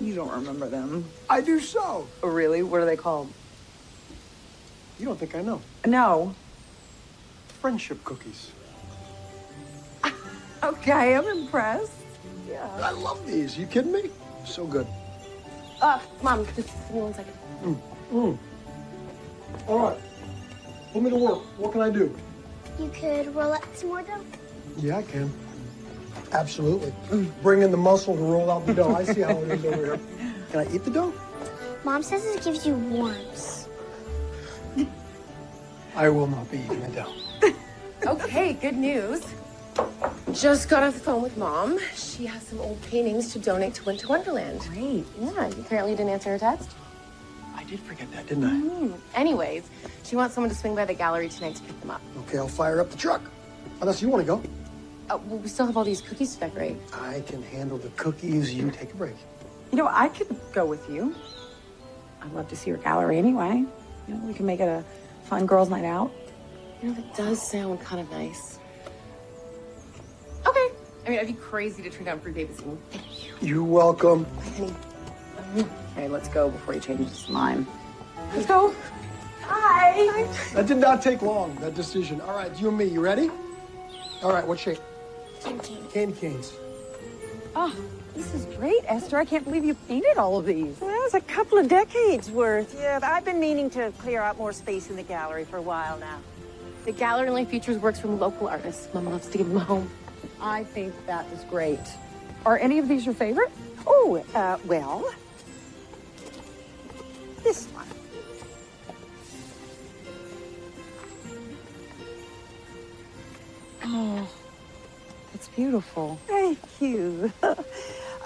You don't remember them. I do so. Oh, really? What are they called? You don't think I know? No. Friendship cookies. Okay, I'm impressed. Yeah. I love these. You kidding me? So good. Uh, Mom, just give me one second. Mm. All right. Put me to work. What can I do? You could roll up some more dough. Yeah, I can. Absolutely. Bring in the muscle to roll out the dough. I see how it is over here. Can I eat the dough? Mom says it gives you warmth. I will not be eating the dough. Okay, good news. Just got off the phone with Mom. She has some old paintings to donate to Winter Wonderland. Great. Yeah, you apparently you didn't answer her text. I did forget that, didn't I? Mm. Anyways, she wants someone to swing by the gallery tonight to pick them up. Okay, I'll fire up the truck. Unless you want to go. Uh, well, we still have all these cookies to decorate. I can handle the cookies. You take a break. You know, I could go with you. I'd love to see your gallery anyway. You know, we can make it a fun girls' night out. You know, that does sound kind of nice. Okay. I mean, I'd be crazy to turn down free babysitting. Thank you. You're welcome. Okay, let's go before he changes his mind. Let's go. Hi. That did not take long, that decision. All right, you and me, you ready? All right, what shape? Candy Candy canes. Oh, this is great, Esther. I can't believe you painted all of these. Well, it's a couple of decades worth. Yeah, I've been meaning to clear out more space in the gallery for a while now. The gallery only features works from local artists. Mom loves to give them a home. I think that is great. Are any of these your favorite? Oh, uh, well, this one. Oh, that's beautiful. Thank you.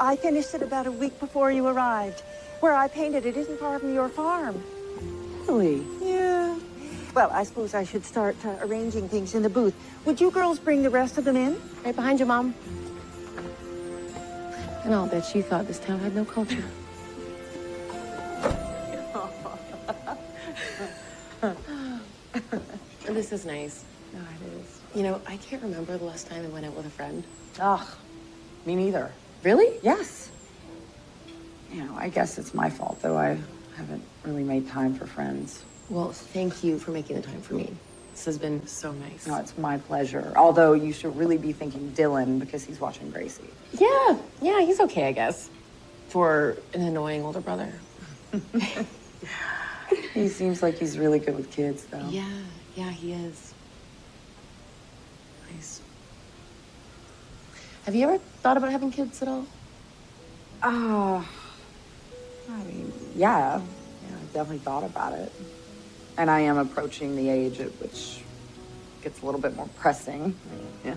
I finished it about a week before you arrived. Where I painted it isn't far from your farm. Really? Yeah. Well, I suppose I should start uh, arranging things in the booth. Would you girls bring the rest of them in? Right behind you, Mom. And I'll bet you thought this town had no culture. this is nice. No, it is. You know, I can't remember the last time I went out with a friend. Ugh, me neither. Really? Yes. You know, I guess it's my fault, though I haven't really made time for friends. Well, thank you for making the time for me. This has been so nice. No, it's my pleasure. Although you should really be thanking Dylan because he's watching Gracie. Yeah, yeah, he's okay, I guess. For an annoying older brother. He seems like he's really good with kids, though. Yeah, yeah, he is. Have you ever thought about having kids at all? Ah, I mean, yeah. Yeah, I've definitely thought about it. And I am approaching the age at which gets a little bit more pressing. Yeah.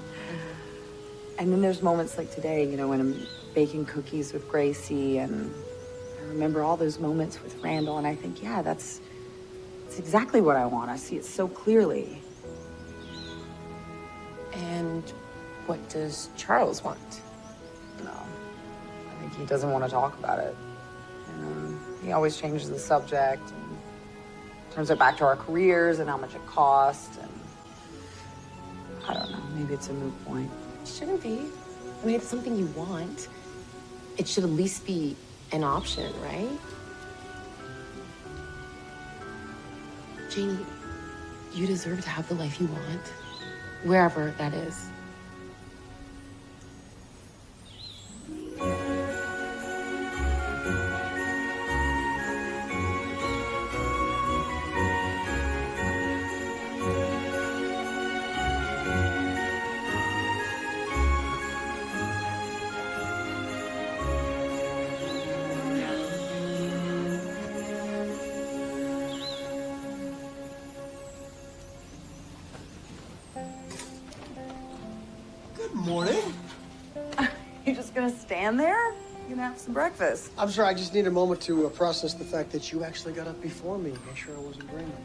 And then there's moments like today, you know, when I'm baking cookies with Gracie and I remember all those moments with Randall and I think, yeah, that's, that's exactly what I want. I see it so clearly. And what does Charles want? No, I think he doesn't want to talk about it. Um, he always changes the subject and turns it back to our careers and how much it costs. And I don't know, maybe it's a moot point. It shouldn't be. I mean, it's something you want. It should at least be an option, right? Janie, you deserve to have the life you want, wherever that is. Some breakfast. I'm sorry, I just need a moment to uh, process the fact that you actually got up before me. Make sure I wasn't dreaming.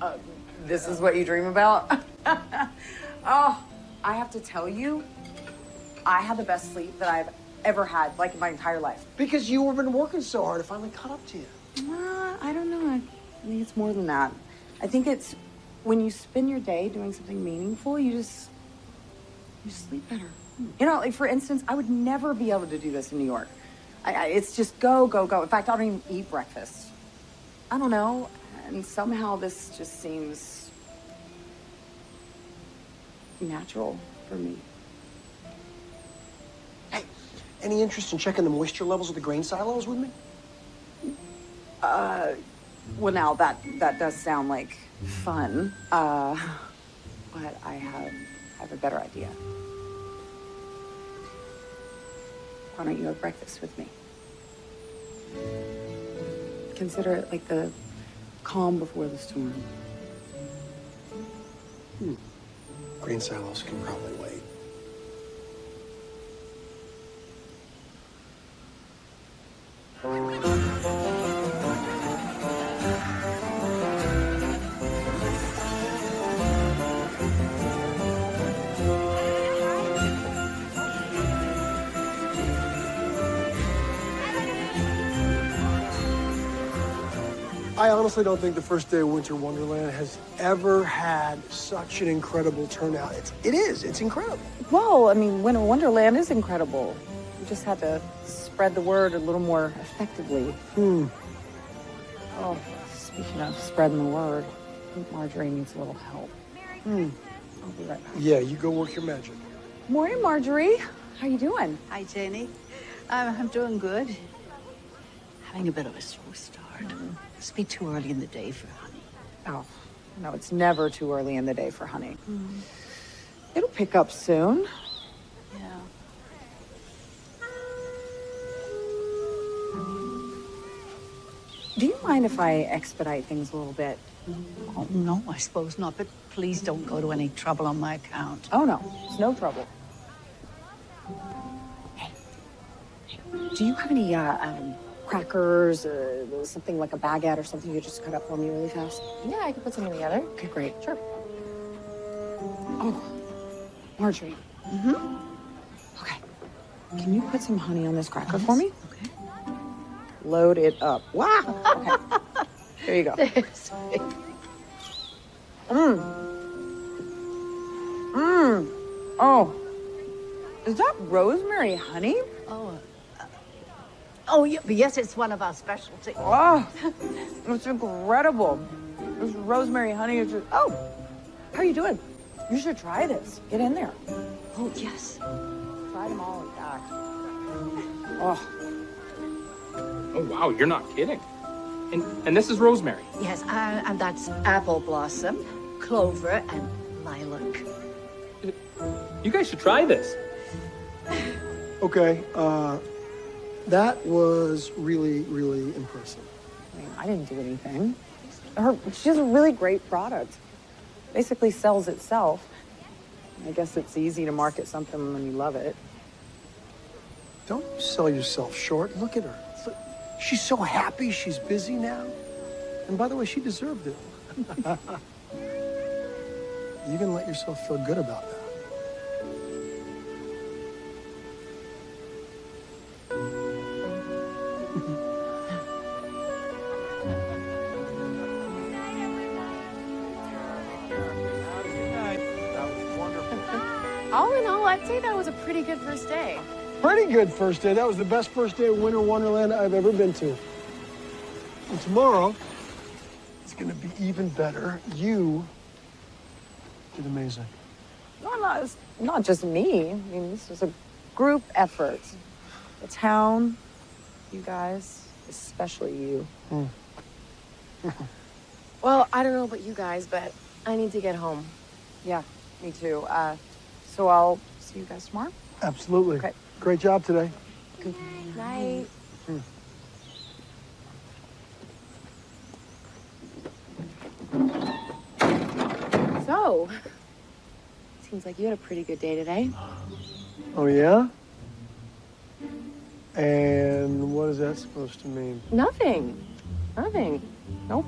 Uh, this is what you dream about? oh, I have to tell you, I had the best sleep that I've ever had, like in my entire life. Because you have been working so hard, it finally caught up to you. Uh, I don't know. I think it's more than that. I think it's when you spend your day doing something meaningful, you just you sleep better. You know, like for instance, I would never be able to do this in New York. I, I, it's just go, go, go. In fact, I don't even eat breakfast. I don't know, and somehow this just seems natural for me. Hey, any interest in checking the moisture levels of the grain silos with me? Uh, well, now that that does sound like fun. Uh, but I have I have a better idea. Why don't you have breakfast with me? Consider it like the calm before the storm. Hmm. Grain silos can probably wait. I honestly don't think the first day of Winter Wonderland has ever had such an incredible turnout. It's, it is. It's incredible. Well, I mean, Winter Wonderland is incredible. We just had to spread the word a little more effectively. Hmm. Oh, speaking of spreading the word, I think Marjorie needs a little help. Hmm. I'll be right back. Yeah, you go work your magic. Morning, Marjorie. How you doing? Hi, Jenny. I'm, I'm doing good. Having a bit of a slow start. Must be too early in the day for honey. Oh, no, it's never too early in the day for honey. It'll pick up soon. Yeah. Do you mind if I expedite things a little bit? Oh, no, I suppose not, but please don't go to any trouble on my account. Oh, no, it's no trouble. Hey, hey, do you have any uh, um, crackers or something like a baguette or something you just cut up for me really fast? Yeah, I could put something together. Okay, great. Sure. Oh, Marjorie. Mm-hmm. Okay. Can you put some honey on this cracker for me? Okay. Load it up. Wow. Okay. There you go. Mmm. Mmm. Oh. Is that rosemary honey? Oh, oh, yeah, but yes, it's one of our specialties. Oh, it's incredible. This rosemary honey is just, oh, how are you doing? You should try this. Get in there. Oh, yes. Try them all like that. Oh, Oh, wow, you're not kidding. And, and this is rosemary. Yes, uh, and that's apple blossom, clover, and lilac. You guys should try this. Okay, uh, that was really, really impressive. I mean, I didn't do anything. Her, she has a really great product. Basically sells itself. I guess it's easy to market something when you love it. Don't sell yourself short. Look at her. She's so happy she's busy now. And by the way, she deserved it. you can let yourself feel good about that. Pretty good first day. Pretty good first day. That was the best first day of Winter Wonderland I've ever been to. And tomorrow, it's going to be even better. You did amazing. No, not, it's not just me. I mean, this was a group effort. The town, you guys, especially you. Well, I don't know about you guys, but I need to get home. Yeah, me too. Uh, so I'll see you guys tomorrow. Absolutely. Okay. Great job today. Good night. Hmm. So, seems like you had a pretty good day today. Oh, yeah? And what is that supposed to mean? Nothing. Nothing. Nope.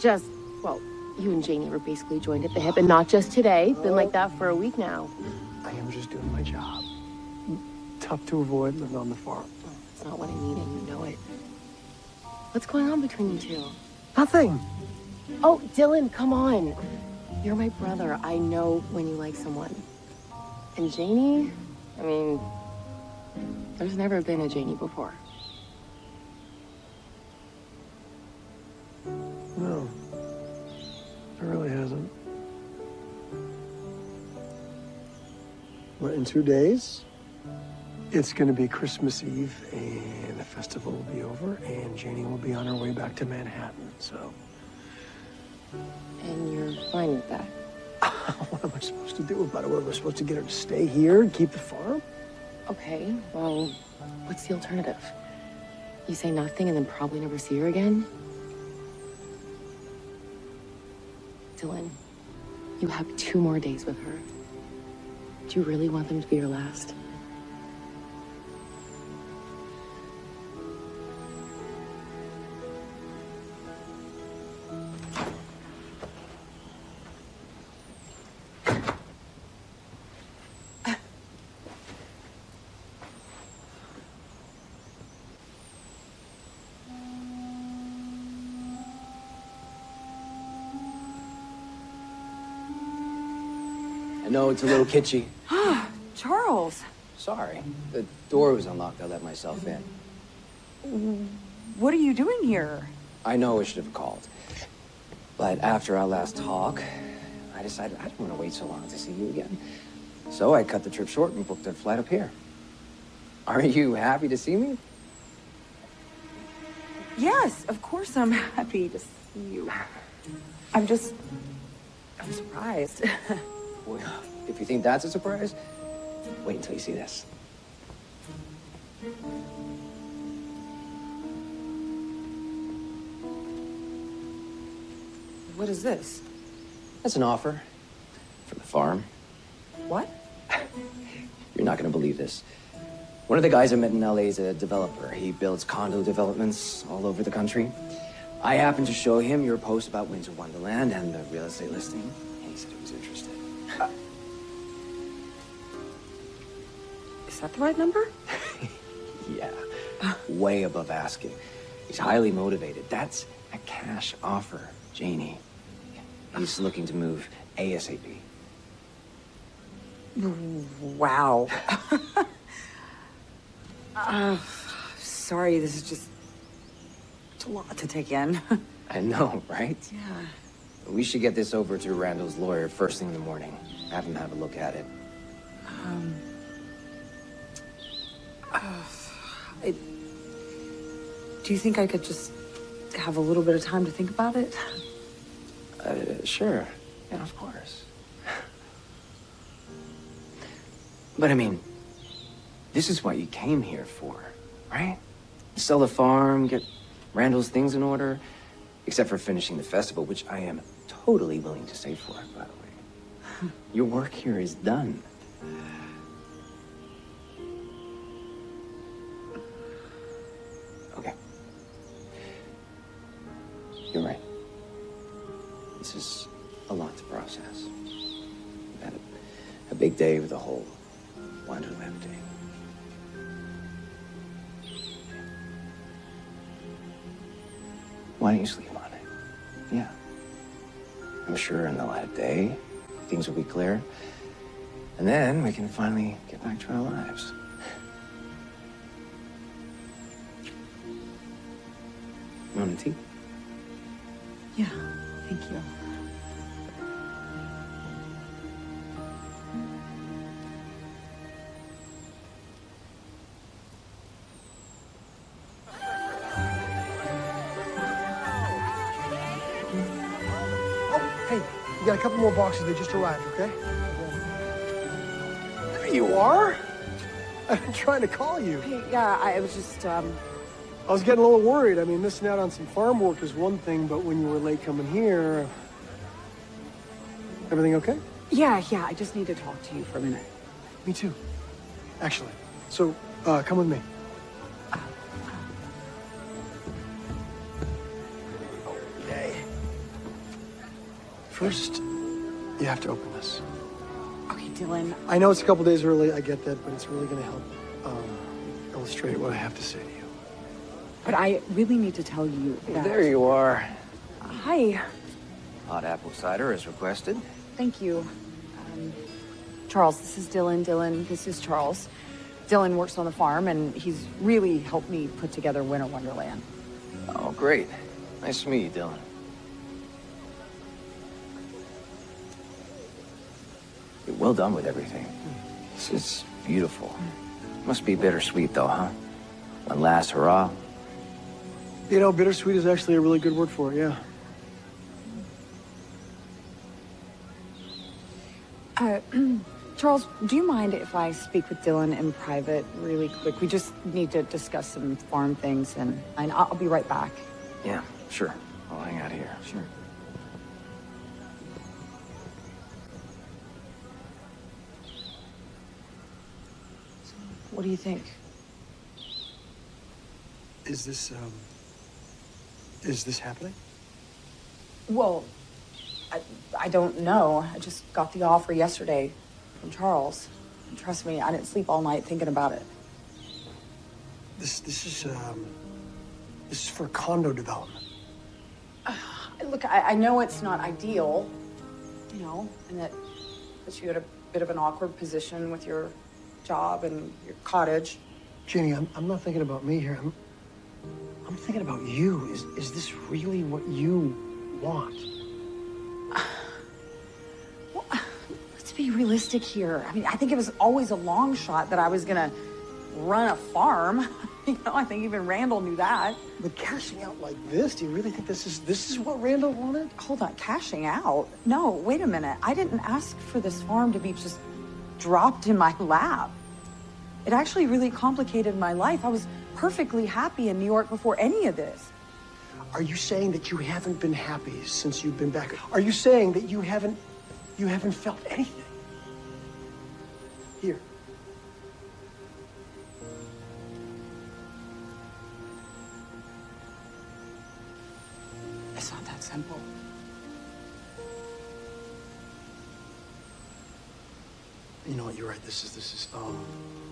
Just, well, you and Janie were basically joined at the hip, and not just today. Been like that for a week now. I am just doing my job. Tough to avoid living on the farm. Mm, it's not what I need, and you know it. What's going on between you two? Nothing. Oh, Dylan, come on. You're my brother. I know when you like someone. And Janie, I mean, there's never been a Janie before. No. It really hasn't. But in two days, it's going to be Christmas Eve, and the festival will be over, and Janie will be on her way back to Manhattan. So, And you're fine with that? what am I supposed to do about it? What am I supposed to get her to stay here and keep the farm? Okay, well, what's the alternative? You say nothing and then probably never see her again? Dylan, you have two more days with her. Do you really want them to be your last? Know it's a little kitschy. Ah, Charles, Sorry. The door was unlocked. I let myself in. what are you doing here? I know I should have called. But after our last talk, I decided I didn't want to wait so long to see you again. So I cut the trip short and booked a flight up here. Are you happy to see me? Yes, of course I'm happy to see you. I'm just, I'm surprised. Well, if you think that's a surprise, wait until you see this. what is this? That's an offer for the farm. What? You're not going to believe this. One of the guys I met in LA is a developer. He builds condo developments all over the country. I happened to show him your post about Winter Wonderland and the real estate listing, that the right number? Yeah, way above asking. He's highly motivated. That's a cash offer, Janie. He's looking to move ASAP. Wow. uh, sorry, this is just it's a lot to take in. I know, right? yeah. We should get this over to Randall's lawyer first thing in the morning. Have him have a look at it. Um. Uh, I, do you think I could just have a little bit of time to think about it? Uh, sure. Yeah, of course. But I mean, this is what you came here for, right? Sell the farm, get Randall's things in order, except for finishing the festival, which I am totally willing to stay for, by the way. Your work here is done. You're right. This is a lot to process. We've had a, a big day with the whole Wonderland thing. Why don't you sleep on it? Yeah. I'm sure in the light of day, things will be clear. And then we can finally get back to our lives. A tea? Yeah, thank you. Oh, hey, you got a couple more boxes. They just arrived, okay? There you are. I've been trying to call you. Hey, yeah, I was just, um, I was getting a little worried. I mean, missing out on some farm work is one thing, but when you were late coming here, everything okay? yeah, yeah, I just need to talk to you for a minute. Me too, actually. So Uh, come with me. Okay. First, you have to open this. Okay, Dylan. I know it's a couple days early, I get that, but it's really going to help um, illustrate what I have to say to you. But I really need to tell you that. There you are. Hi. Hot apple cider as requested. Thank you. Um, Charles, this is Dylan. Dylan, this is Charles. Dylan works on the farm, and he's really helped me put together Winter Wonderland. Oh, great. Nice to meet you, Dylan. You're well done with everything. This is beautiful. Must be bittersweet, though, huh? One last hurrah. You know, bittersweet is actually a really good word for it, yeah. Uh, Charles, do you mind if I speak with Dylan in private really quick? We just need to discuss some farm things, and, and I'll I'll be right back. Yeah, sure. I'll hang out here. Sure. What do you think? Is this, um, is this happening? Well, I, I don't know. I just got the offer yesterday from Charles. And trust me, I didn't sleep all night thinking about it. This, this is, um, this is for condo development. Look, I, I know it's not ideal, you know, and that puts you at a bit of an awkward position with your job and your cottage. Janie, I'm, I'm not thinking about me here. I'm, I'm thinking about you. Is, is this really what you want? Let's be realistic here. I mean, I think it was always a long shot that I was gonna run a farm. you know, I think even Randall knew that. But cashing out like this, do you really think this is this is what Randall wanted? Hold on, cashing out? No, wait a minute. I didn't ask for this farm to be just dropped in my lap. It actually really complicated my life. I was perfectly happy in New York before any of this. Are you saying that you haven't been happy since you've been back? Are you saying that you haven't you haven't felt anything? Here. It's not that simple. You know what? You're right. This is this is um.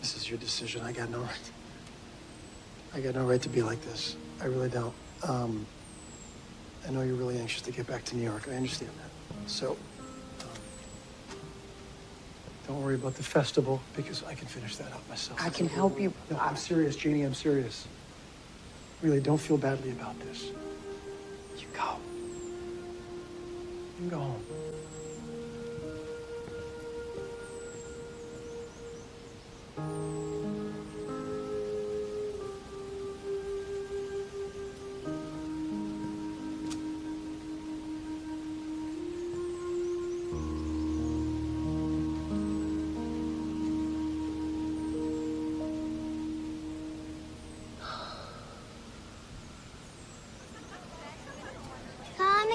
This is your decision. I got no right. I got no right to be like this. I really don't. Um, I know you're really anxious to get back to New York. I understand that. So, um, don't worry about the festival because I can finish that up myself. I can help you. No, I'm serious, Janie. I'm serious. Really, don't feel badly about this. You go. You can go home.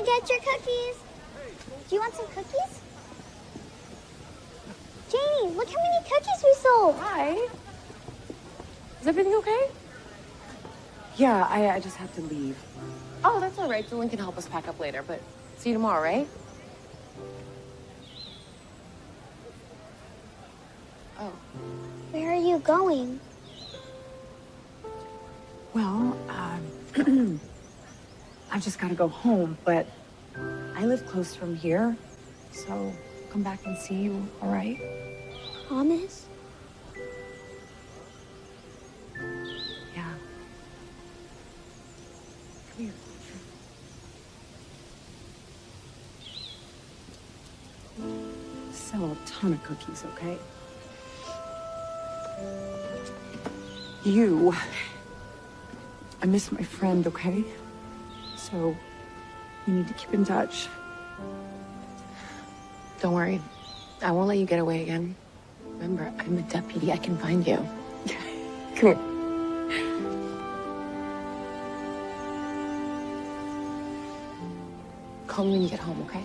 Get your cookies. Do you want some cookies? Janie, look how many cookies we sold. Hi. Is everything okay? Yeah, I, I just have to leave. Oh, that's all right. Dylan can help us pack up later, but see you tomorrow, right? Oh. Where are you going? Well, um, I've just got to go home, but I live close from here, so come back and see you, all right? Promise? Yeah. Come here. Sell a ton of cookies, okay? You. I miss my friend, okay? So, we need to keep in touch. Don't worry. I won't let you get away again. Remember, I'm a deputy. I can find you. Come here. Call me when you get home, okay?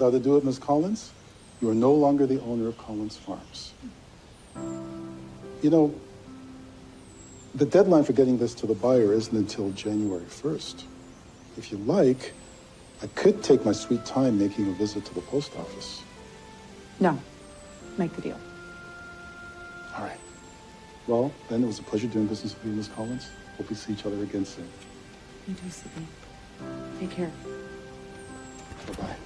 Ought to do it, Miss Collins. You are no longer the owner of Collins Farms. You know, the deadline for getting this to the buyer isn't until January 1st. If you like, I could take my sweet time making a visit to the post office. No, make the deal. All right. Well, then it was a pleasure doing business with you, Miss Collins. Hope we see each other again soon. You too, Sydney. Take care. Bye-bye.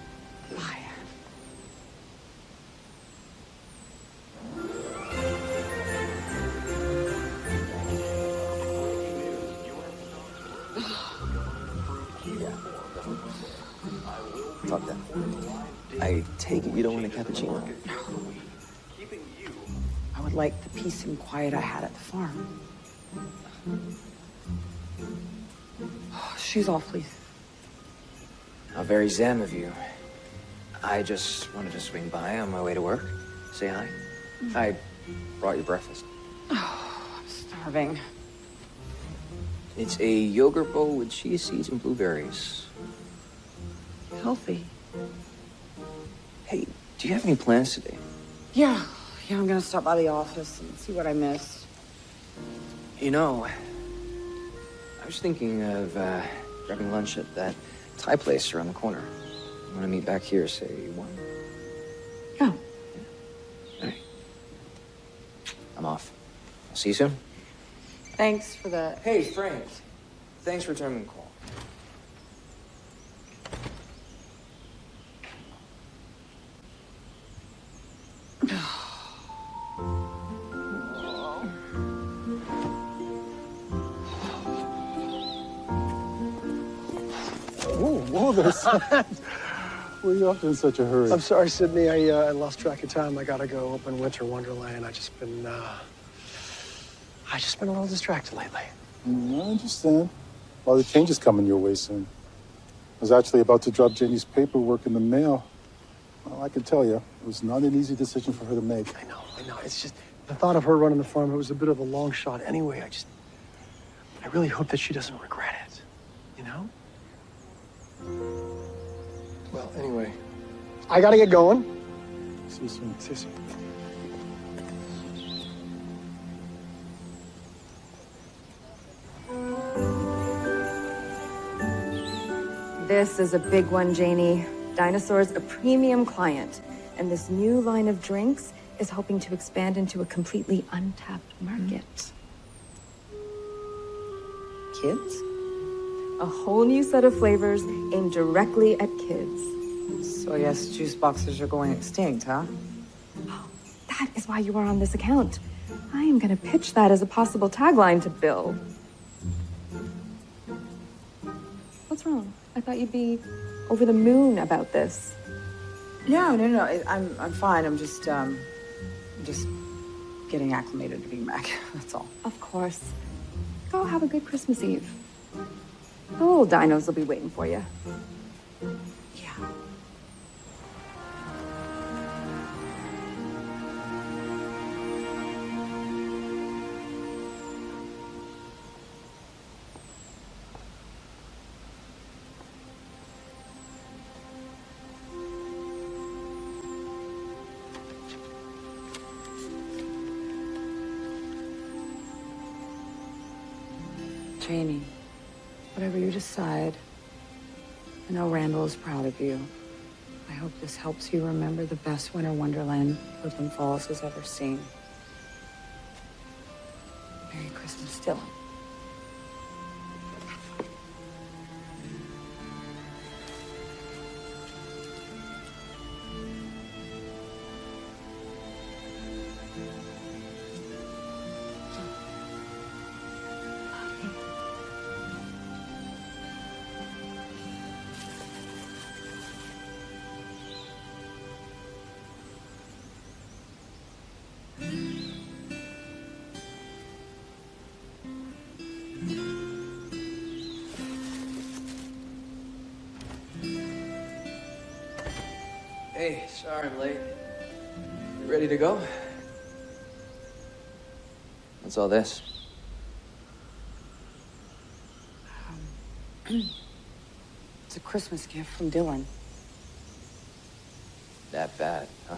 The peace and quiet I had at the farm. Shoes off, please. How very zen of you. I just wanted to swing by on my way to work. Say hi. Mm-hmm. I brought you breakfast. Oh, I'm starving. It's a yogurt bowl with chia seeds and blueberries. Healthy. Hey, do you have any plans today? Yeah, yeah, I'm gonna stop by the office and see what I missed. You know, I was thinking of uh, grabbing lunch at that Thai place around the corner. Want to meet back here, say one? Yeah. All right. I'm off. I'll see you soon. Thanks for the. Hey, Frank. Thanks for returning the call. There's you off in such a hurry? I'm sorry, Sydney. I, uh, I lost track of time. I gotta go open Winter Wonderland. I just been, uh, I just been a little distracted lately. Mm, I understand. Well, the change is coming your way soon. I was actually about to drop Janie's paperwork in the mail. Well, I can tell you, it was not an easy decision for her to make. I know, I know. It's just the thought of her running the farm. It was a bit of a long shot. Anyway, I just, I really hope that she doesn't regret it. You know? Well, anyway, I gotta get going. See you soon. See you soon. This is a big one, Janie. Dinosaur's a premium client, and this new line of drinks is hoping to expand into a completely untapped market. Kids? A whole new set of flavors aimed directly at kids. So I guess juice boxes are going extinct, huh? That is why you are on this account. I am gonna pitch that as a possible tagline to Bill. What's wrong? I thought you'd be over the moon about this. No, no, no. I- I'm, I'm fine. I'm just, um, just getting acclimated to being back. That's all. Of course. Go have a good Christmas Eve. The little dinos will be waiting for you. Whatever you decide, I know Randall is proud of you. I hope this helps you remember the best winter wonderland Woodland Falls has ever seen. Merry Christmas, Dylan. Sorry I'm late. You ready to go? What's all this? Um, It's a Christmas gift from Dylan. that bad, huh?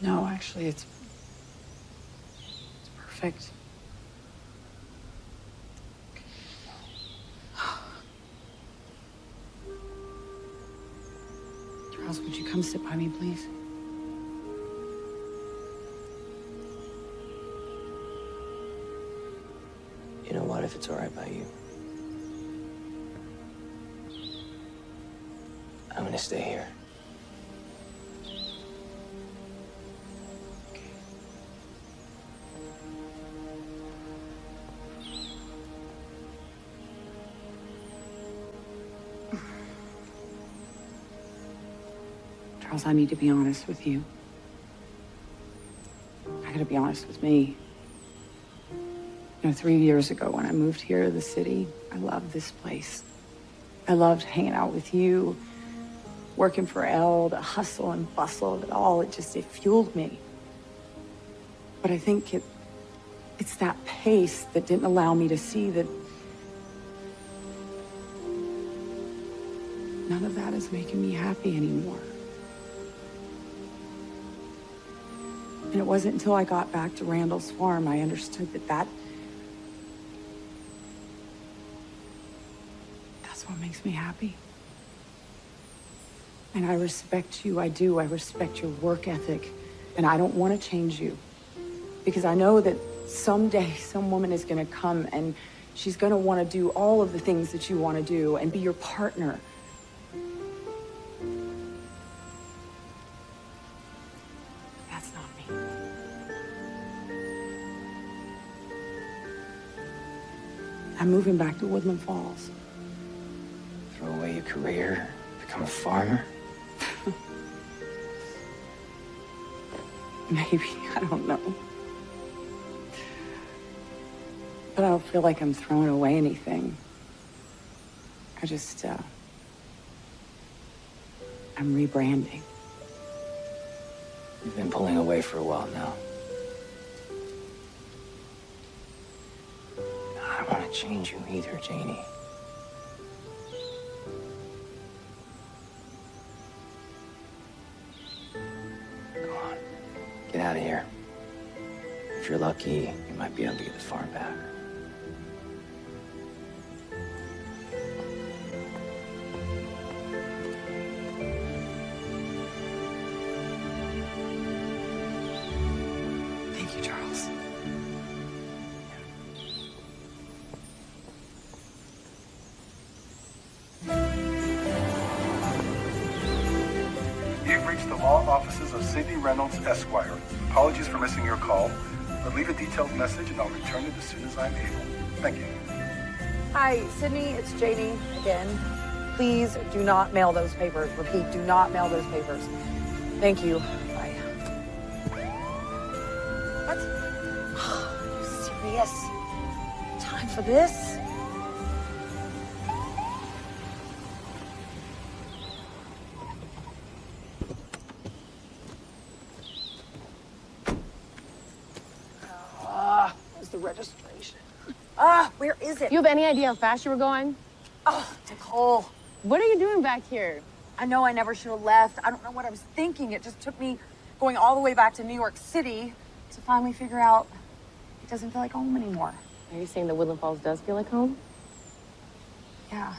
No, actually, it's. It's perfect. Sit by me, please? You know what, if it's all right by you? I'm gonna stay here. I need to be honest with you. I gotta be honest with me. You know, three years ago when I moved here to the city, I loved this place. I loved hanging out with you, working for Elle, the hustle and bustle of it all. It just, it fueled me. But I think it, it's that pace that didn't allow me to see that none of that is making me happy anymore. And it wasn't until I got back to Randall's farm I understood that that that's what makes me happy. And I respect you, I do. I respect your work ethic. And I don't want to change you. Because I know that someday some woman is going to come and she's going to want to do all of the things that you want to do and be your partner. Moving back to Woodland Falls. Throw away your career, become a farmer? Maybe, I don't know. But I don't feel like I'm throwing away anything. I just, uh, I'm rebranding. You've been pulling away for a while now. Don't change you either, Janie. Come on, get out of here. If you're lucky, you might be able to get the farm back. Esquire. Apologies for missing your call, but leave a detailed message and I'll return it as soon as I'm able. Thank you. Hi, Sydney, it's Janie again. Please do not mail those papers. Repeat, do not mail those papers. Thank you. Bye. What? Are you serious? Time for this? Idea how fast you were going? Oh, Nicole. What are you doing back here? I know I never should have left. I don't know what I was thinking. It just took me going all the way back to New York City to finally figure out it doesn't feel like home anymore. Are you saying that Woodland Falls does feel like home? Yeah.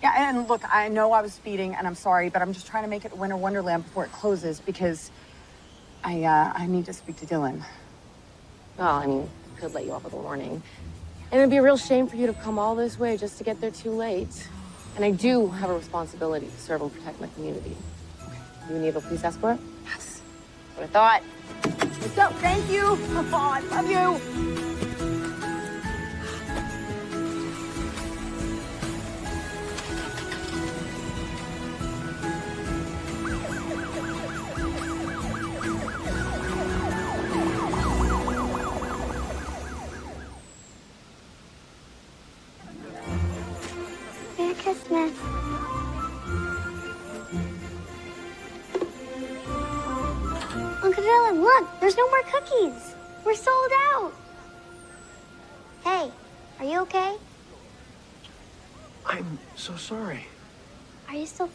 Yeah, and look, I know I was speeding and I'm sorry, but I'm just trying to make it Winter Wonderland before it closes because I uh, I need to speak to Dylan. Well, I mean, could let you off with a warning. And it'd be a real shame for you to come all this way just to get there too late. And I do have a responsibility to serve and protect my community. You need a police escort? Yes. What I thought. What's up? Thank you. Oh, I love you.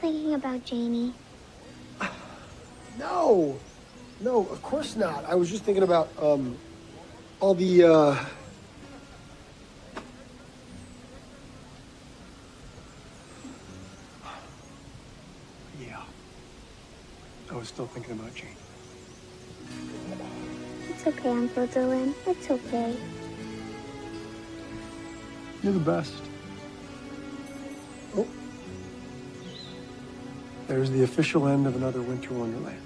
Thinking about Janie? No, no, of course not. I was just thinking about um, all the. Uh... Yeah, I was still thinking about Jane. It's okay, Uncle Dylan. It's okay. You're the best. There's the official end of another winter wonderland.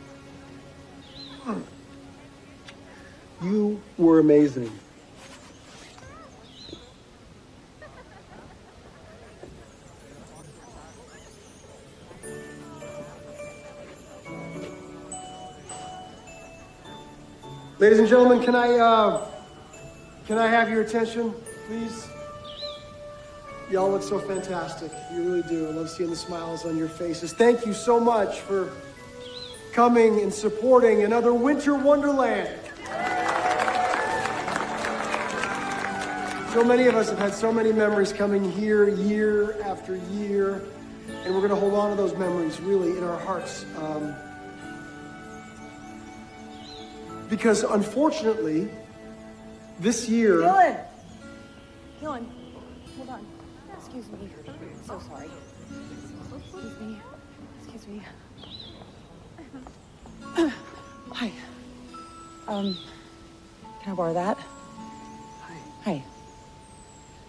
You were amazing. Ladies and gentlemen, can I, uh, can I have your attention, please? Y'all look so fantastic. You really do. I love seeing the smiles on your faces. Thank you so much for coming and supporting another Winter Wonderland. So many of us have had so many memories coming here year after year, and we're going to hold on to those memories really in our hearts. Um, because unfortunately, this year. Dylan! Dylan. Excuse me. So sorry. Excuse me. Excuse me. Hi. Um, can I borrow that? Hi. Hi.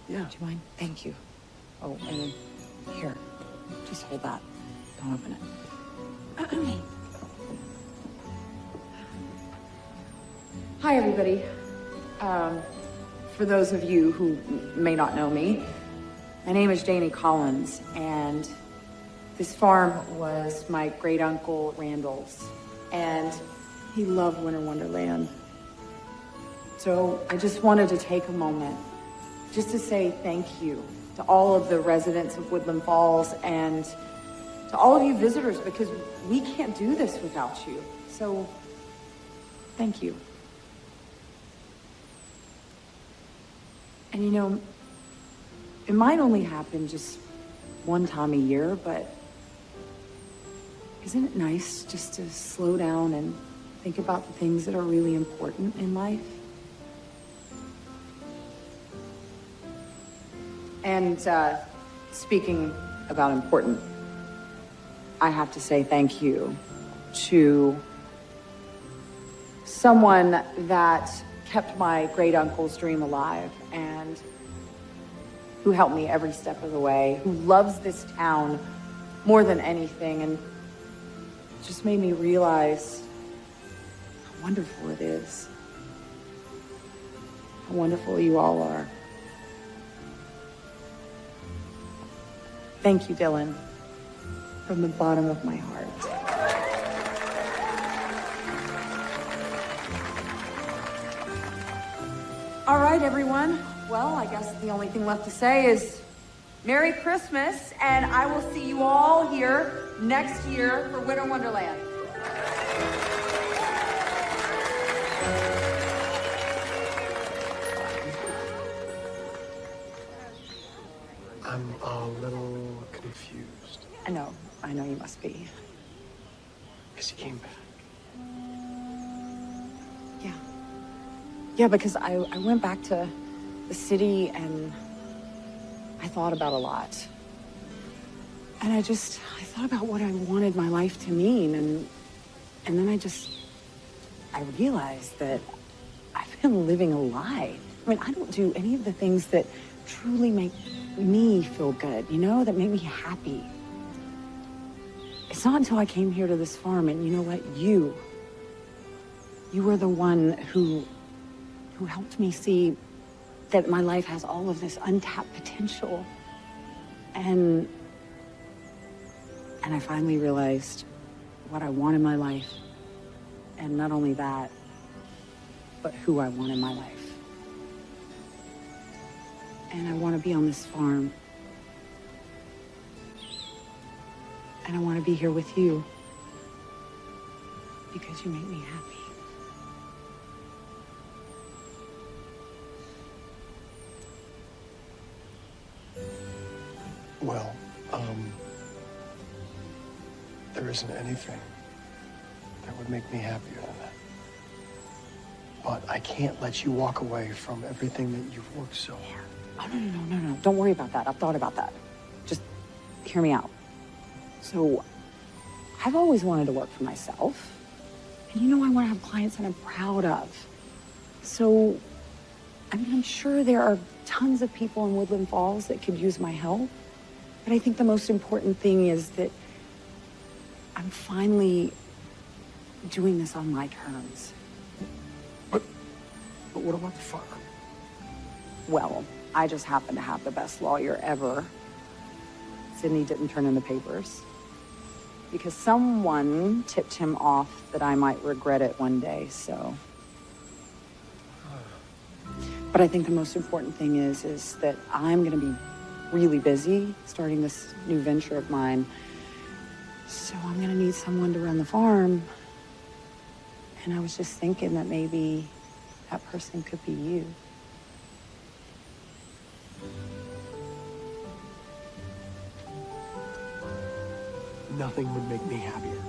Yeah. Do you mind? Thank you. Oh, and here. Just hold that. Don't open it. Hi, everybody. Um, for those of you who may not know me, my name is Janie Collins, and this farm was my great uncle Randall's, and he loved Winter Wonderland. So I just wanted to take a moment just to say thank you to all of the residents of Woodland Falls and to all of you visitors because we can't do this without you. So thank you. And you know, it might only happen just one time a year, but isn't it nice just to slow down and think about the things that are really important in life? And uh, speaking about important, I have to say thank you to someone that kept my great uncle's dream alive and who helped me every step of the way, who loves this town more than anything, and just made me realize how wonderful it is. How wonderful you all are. Thank you, Dylan, from the bottom of my heart. All right, everyone. Well, I guess the only thing left to say is Merry Christmas, and I will see you all here next year for Winter Wonderland. I'm a little confused. I know, I know you must be. Because he came back. Yeah. Yeah, because I, I went back to the city and I thought about a lot. And I just, I thought about what I wanted my life to mean. And, and then I just, I realized that I've been living a lie. I mean, I don't do any of the things that truly make me feel good, you know, that make me happy. It's not until I came here to this farm and you know what? You, you were the one who, who helped me see that my life has all of this untapped potential. And, and I finally realized what I want in my life. And not only that, but who I want in my life. And I want to be on this farm. And I want to be here with you. Because you make me happy. Well, um, there isn't anything that would make me happier than that. But I can't let you walk away from everything that you've worked so hard. Oh, no, no, no, no, no. Don't worry about that. I've thought about that. Just hear me out. So, I've always wanted to work for myself. And you know, I want to have clients that I'm proud of. So, I mean, I'm sure there are tons of people in Woodland Falls that could use my help. But I think the most important thing is that I'm finally doing this on my terms. But but what about the farm? Well, I just happen to have the best lawyer ever. Sydney didn't turn in the papers. Because someone tipped him off that I might regret it one day, so. But I think the most important thing is, is that I'm gonna be really busy starting this new venture of mine. So I'm gonna need someone to run the farm. And I was just thinking that maybe that person could be you. Nothing would make me happier.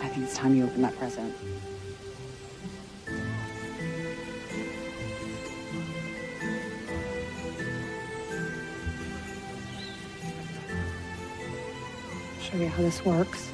I think it's time you open that present. You how this works.